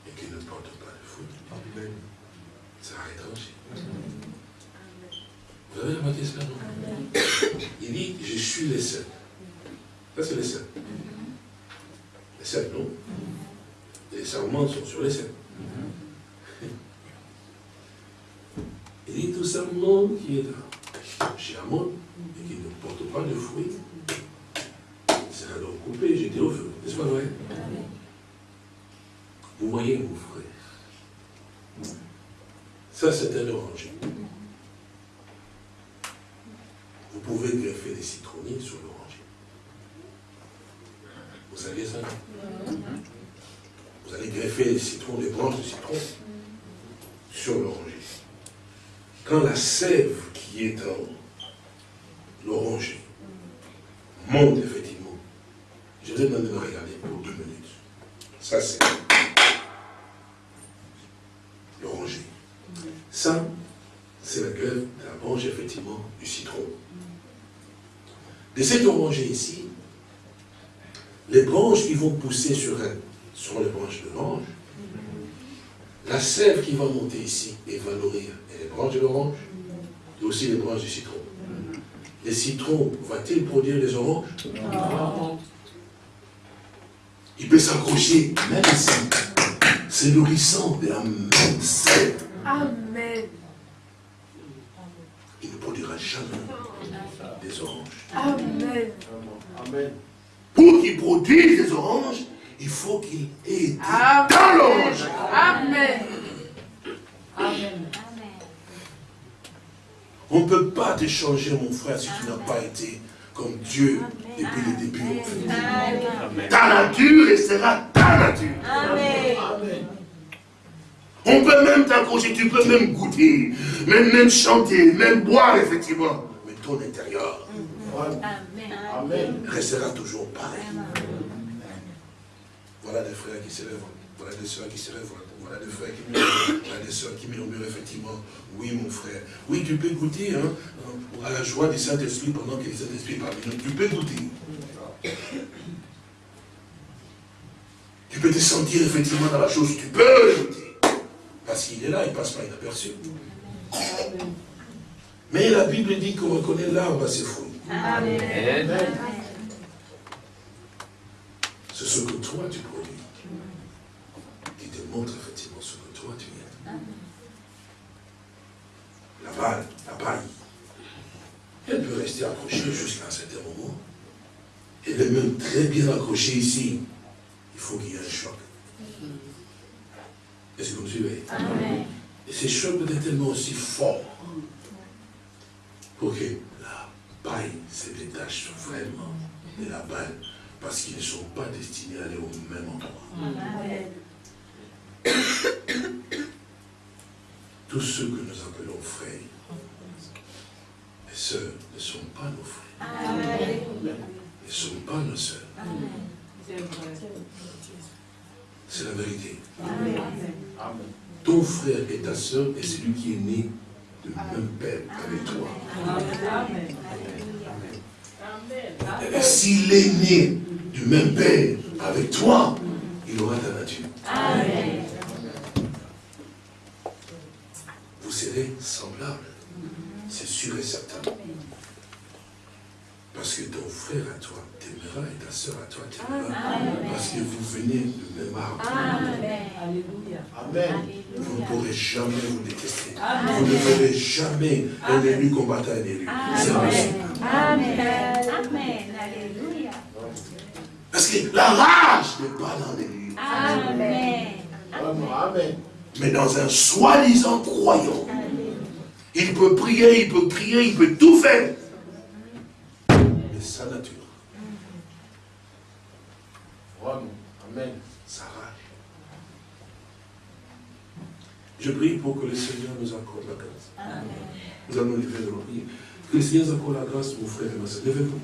et qui ne porte pas de fruit, ça étranger. Vous avez remarqué cela, non Il dit, je suis le seul. Ça, c'est le seul. Les seul, non? Les serments sont sur les seul. Il dit tout serment qui est chez Amon et qui ne porte pas de fruits donc coupé jeté au feu. N'est-ce pas? Vrai Vous voyez, mon frère, ça c'est un oranger. Vous pouvez greffer des citronniers sur l'oranger. Vous savez ça? Vous allez greffer des citrons, des branches de citron sur l'oranger. Quand la sève qui est dans l'oranger monte effectivement, je vais de regarder pour deux minutes. Ça c'est l'oranger. Ça, c'est la grève de la branche effectivement du citron. De cet oranger ici, les branches qui vont pousser sur elle sont les branches de l'orange. La sève qui va monter ici et va nourrir les branches de l'orange et aussi les branches du citron. Les citrons, va-t-il produire des oranges? Il peut s'accrocher même ici. C'est nourrissant de la même sève. Amen. Il ne produira jamais des oranges. Amen. Amen. Pour qu'il produise des oranges, il faut qu'il ait été dans l'orange. Amen. Amen. On ne peut pas te changer, mon frère, si tu n'as pas été comme Dieu depuis le début. Ta nature restera ta nature. Amen. On peut même t'accrocher, tu peux même goûter, même, même chanter, même boire, effectivement. Mais ton intérieur Amen. restera toujours pareil. Voilà des frères qui se lèvent, voilà des soeurs qui se lèvent, voilà des frères qui murmurent, voilà des soeurs qui murmurent effectivement. Oui, mon frère. Oui, tu peux goûter hein, à la joie du Saint-Esprit pendant que le Saint-Esprit parle. Tu peux goûter. Tu peux te sentir effectivement dans la chose, tu peux goûter. Parce qu'il est là, il ne passe pas inaperçu. Mais la Bible dit qu'on reconnaît l'arbre à ses fruits. Amen. C'est ce que toi tu produis. Qui te montre effectivement ce que toi tu es. La balle, la paille, elle peut rester accrochée jusqu'à un certain moment. Elle est même très bien accrochée ici. Il faut qu'il y ait un choc. Est-ce que vous me suivez? Amen. Et ces chocs doivent être tellement aussi forts pour que la paille se détache vraiment de la balle parce qu'ils ne sont pas destinés à aller au même endroit. Tous ceux que nous appelons frères et sœurs ne sont pas nos frères, ne sont pas nos sœurs. C'est la vérité. Ton frère et ta sœur est celui qui est né du même père avec toi. Et S'il est né du même père avec toi, il aura ta nature. Serez semblables. C'est sûr et certain. Parce que ton frère à toi t'aimera et ta soeur à toi t'aimera. Parce que vous venez du même arbre. Alléluia. Amen. Vous ne pourrez jamais vous détester. Vous ne verrez jamais un élu combattre un élu. C'est impossible. Amen. Amen. Alléluia. Parce que la rage n'est pas dans l'élu. Amen. Amen. Mais dans un soi-disant croyant. Il peut prier, il peut prier, il peut tout faire. Mais sa nature, Amen. sa rage. Je prie pour que le Seigneur nous accorde la grâce. Nous allons lever de prières. Que le Seigneur nous accorde la grâce, mon frère et ma soeur. Levez-vous.